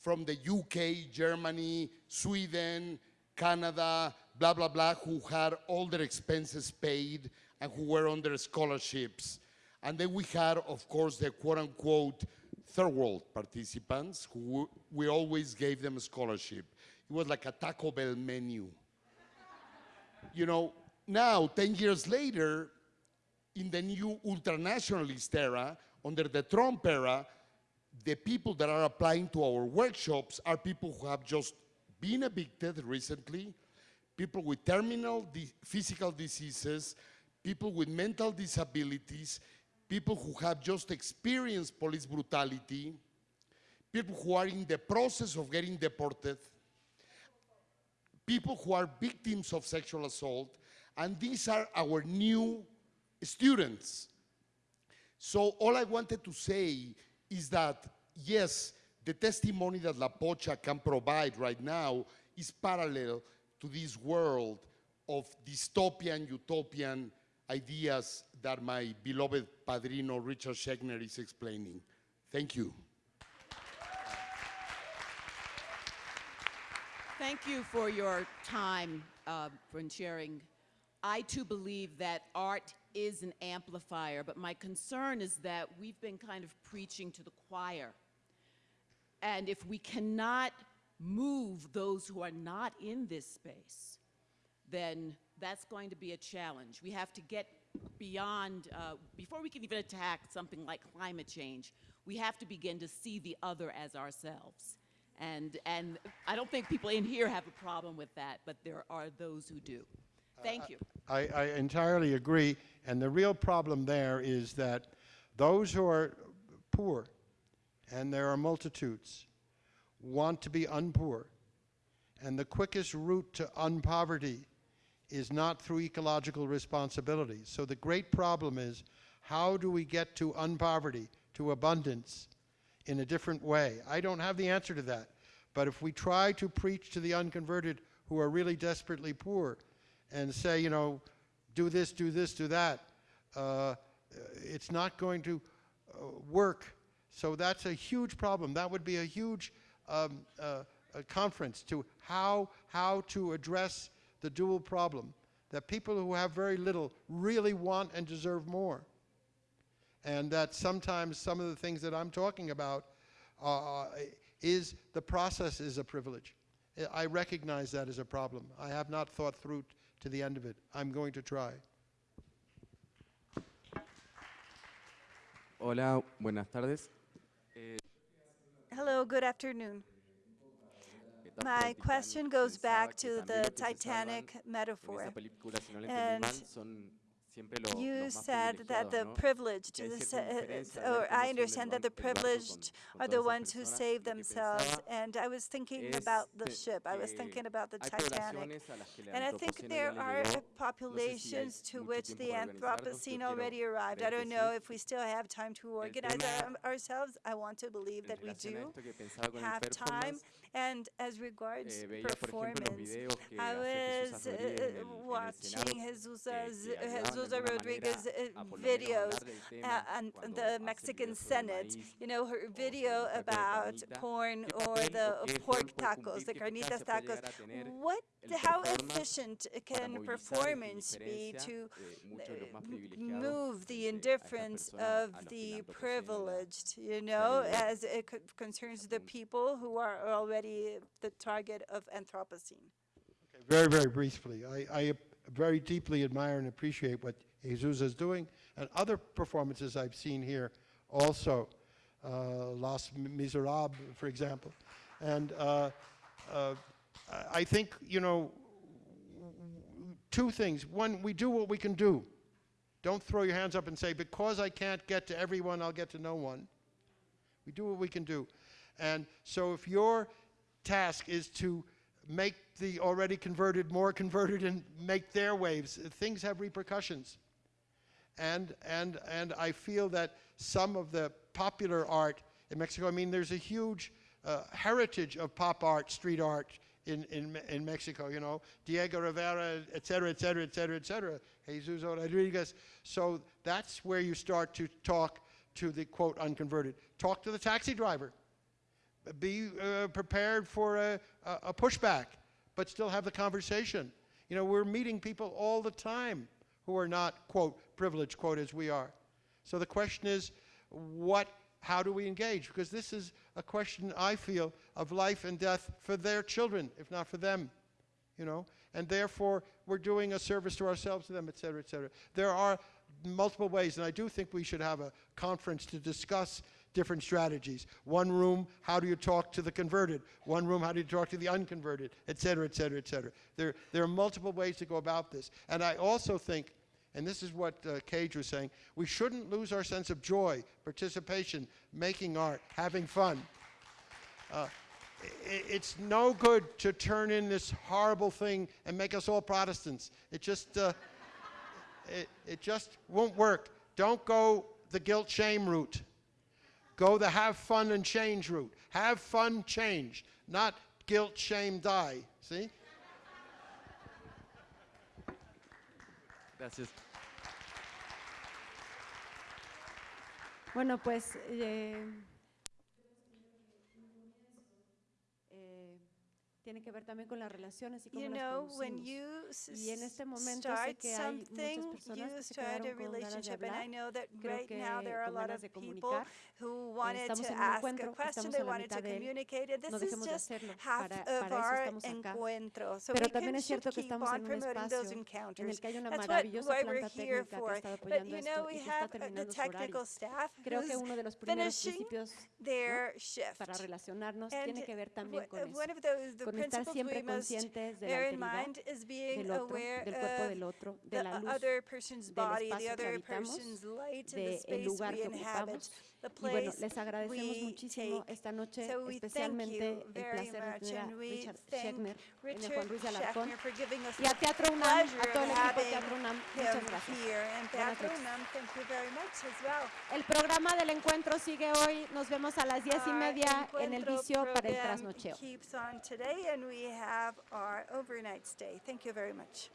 from the UK, Germany, Sweden, Canada, blah, blah, blah, who had all their expenses paid and who were their scholarships. And then we had, of course, the quote unquote third world participants who we always gave them a scholarship. It was like a Taco Bell menu. You know, now, 10 years later, in the new ultranationalist era, under the Trump era, the people that are applying to our workshops are people who have just been evicted recently, people with terminal di- physical diseases, people with mental disabilities, people who have just experienced police brutality, people who are in the process of getting deported, people who are victims of sexual assault, and these are our new students. So all I wanted to say is that, yes, the testimony that La Pocha can provide right now is parallel to this world of dystopian, utopian ideas that my beloved padrino Richard Schechner is explaining. Thank you. Thank you for your time uh, for sharing. I too believe that art is an amplifier, but my concern is that we've been kind of preaching to the choir. And if we cannot move those who are not in this space, then that's going to be a challenge. We have to get beyond, uh, before we can even attack something like climate change, we have to begin to see the other as ourselves. And, and I don't think people in here have a problem with that, but there are those who do. Uh, Thank you. I, I entirely agree. And the real problem there is that those who are poor, and there are multitudes, want to be unpoor. And the quickest route to unpoverty is not through ecological responsibility. So the great problem is how do we get to unpoverty, to abundance, in a different way? I don't have the answer to that. But if we try to preach to the unconverted who are really desperately poor and say, you know, do this, do this, do that, uh, it's not going to uh, work. So that's a huge problem. That would be a huge um, uh, a conference to how, how to address the dual problem that people who have very little really want and deserve more. And that sometimes some of the things that I'm talking about uh, is the process is a privilege. I recognize that as a problem. I have not thought through to the end of it. I'm going to try. Hola, buenas tardes. Hello, good afternoon. My question goes back to the Titanic metaphor. En esa película, si no la entendí And mal, son siempre lo, You said that the privileged, the cierta sa- indiferencia eh, al ver or I understand that the hunde el barco con- privileged are the ones who save themselves. And I was thinking about the ship. I was eh, thinking about the Titanic. poblaciones a las que el And I think there are llegó. No sé si hay populations to which the para organizarnos. Yo Anthropocene already arrived. I don't know if we still have time to organize our- ourselves. I want to believe that we do esto que pensaba con el have time. And as regards eh, veía por ejemplo performance, I was Rodríguez en el- en el uh, watching Senado, Jesus's, que- que hablaban de Jesus alguna Rodriguez manera a por lo menos videos hablar del tema and the Mexican Senate, you know, her video un taco de about porn or the pork tacos, the carnitas tacos. llegar a tener What, how efficient can performance be to de muchos de los más privilegiados move the frente a estas indifference of las que el the privileged, you know, as it concerns the people who are already the target of Anthropocene. Very, very briefly, I, I very deeply admire and appreciate what Jesus is doing, and other performances I've seen here also, uh, Los Miserables, for example. And uh, uh, I think, you know, two things. One, we do what we can do. Don't throw your hands up and say, because I can't get to everyone, I'll get to no one. We do what we can do. And so if your task is to make the already converted more converted and make their waves, things have repercussions. And, and, and I feel that some of the popular art in Mexico, I mean, there's a huge uh, heritage of pop art, street art in, in, in Mexico, you know, Diego Rivera, et cetera, et cetera, et cetera, et cetera, Jesus Rodriguez. So that's where you start to talk to the quote unconverted. Talk to the taxi driver be uh, prepared for a, a, a pushback, but still have the conversation. You know, we're meeting people all the time who are not, quote, privileged, quote, as we are. So the question is, what, how do we engage? Because this is a question, I feel, of life and death for their children, if not for them, you know? And therefore, we're doing a service to ourselves, to them, et cetera, et cetera. There are multiple ways, and I do think we should have a conference to discuss different strategies. One room, how do you talk to the converted? One room, how do you talk to the unconverted, et cetera, et cetera, et cetera. There, there are multiple ways to go about this. And I also think, and this is what uh, Cage was saying, we shouldn't lose our sense of joy, participation, making art, having fun. Uh, it's no good to turn in this horrible thing and make us all Protestants. It just, uh, it, it just won't work. Don't go the guilt shame route. Go the have fun and change route. Have fun, change, not guilt, shame, die. See? Gracias. Bueno, pues eh, tiene que ver también con las relaciones y cómo You las know, when producimos. you s- Y en este momento sé start que hay muchas something, personas you que se start a quedaron con ganas de relationship, and I hablar. know that Creo right que now there are a con lot ganas of de people comunicar. who wanted estamos to en un ask a encuentro, question, estamos they en la wanted to mitad de él. communicate it. This No is dejemos de just hacerlo. half Para- of para eso our estamos acá. encuentro. So Pero we también can, es cierto should que keep estamos on en un promoting those espacio en encounters. el que hay una That's what, maravillosa why planta we're here técnica que ha for. estado But apoyando you know, esto we y que está have uh, the terminando su technical horario. staff Creo que who's uno de los primeros finishing principios their ¿no? shift. para relacionarnos And tiene que ver también wha- con eso. one of those, the con estar principles siempre we must conscientes de la bear in alteridad mind is being del otro, aware del cuerpo of del otro, de the la luz, other person's del body, the espacio que other habitamos, person's light, and the del space lugar we que inhabit, ocupamos. The Y bueno, place les agradecemos we muchísimo take. esta noche, So we thank especialmente you el very placer de much, tener a and we Richard thank Schechner, en el Richard Juan Ruiz de Alarcón, Schechner for giving us y a the Teatro UNAM, a pleasure todo el of equipo de having Teatro UNAM, him muchas gracias. here. And Buenas Teatro noches. UNAM, thank you very much as well. El programa del encuentro sigue hoy. Nos vemos a las diez y Our media en el encuentro vicio para el program trasnocheo. keeps on today, and we have our overnight stay. Thank you very much.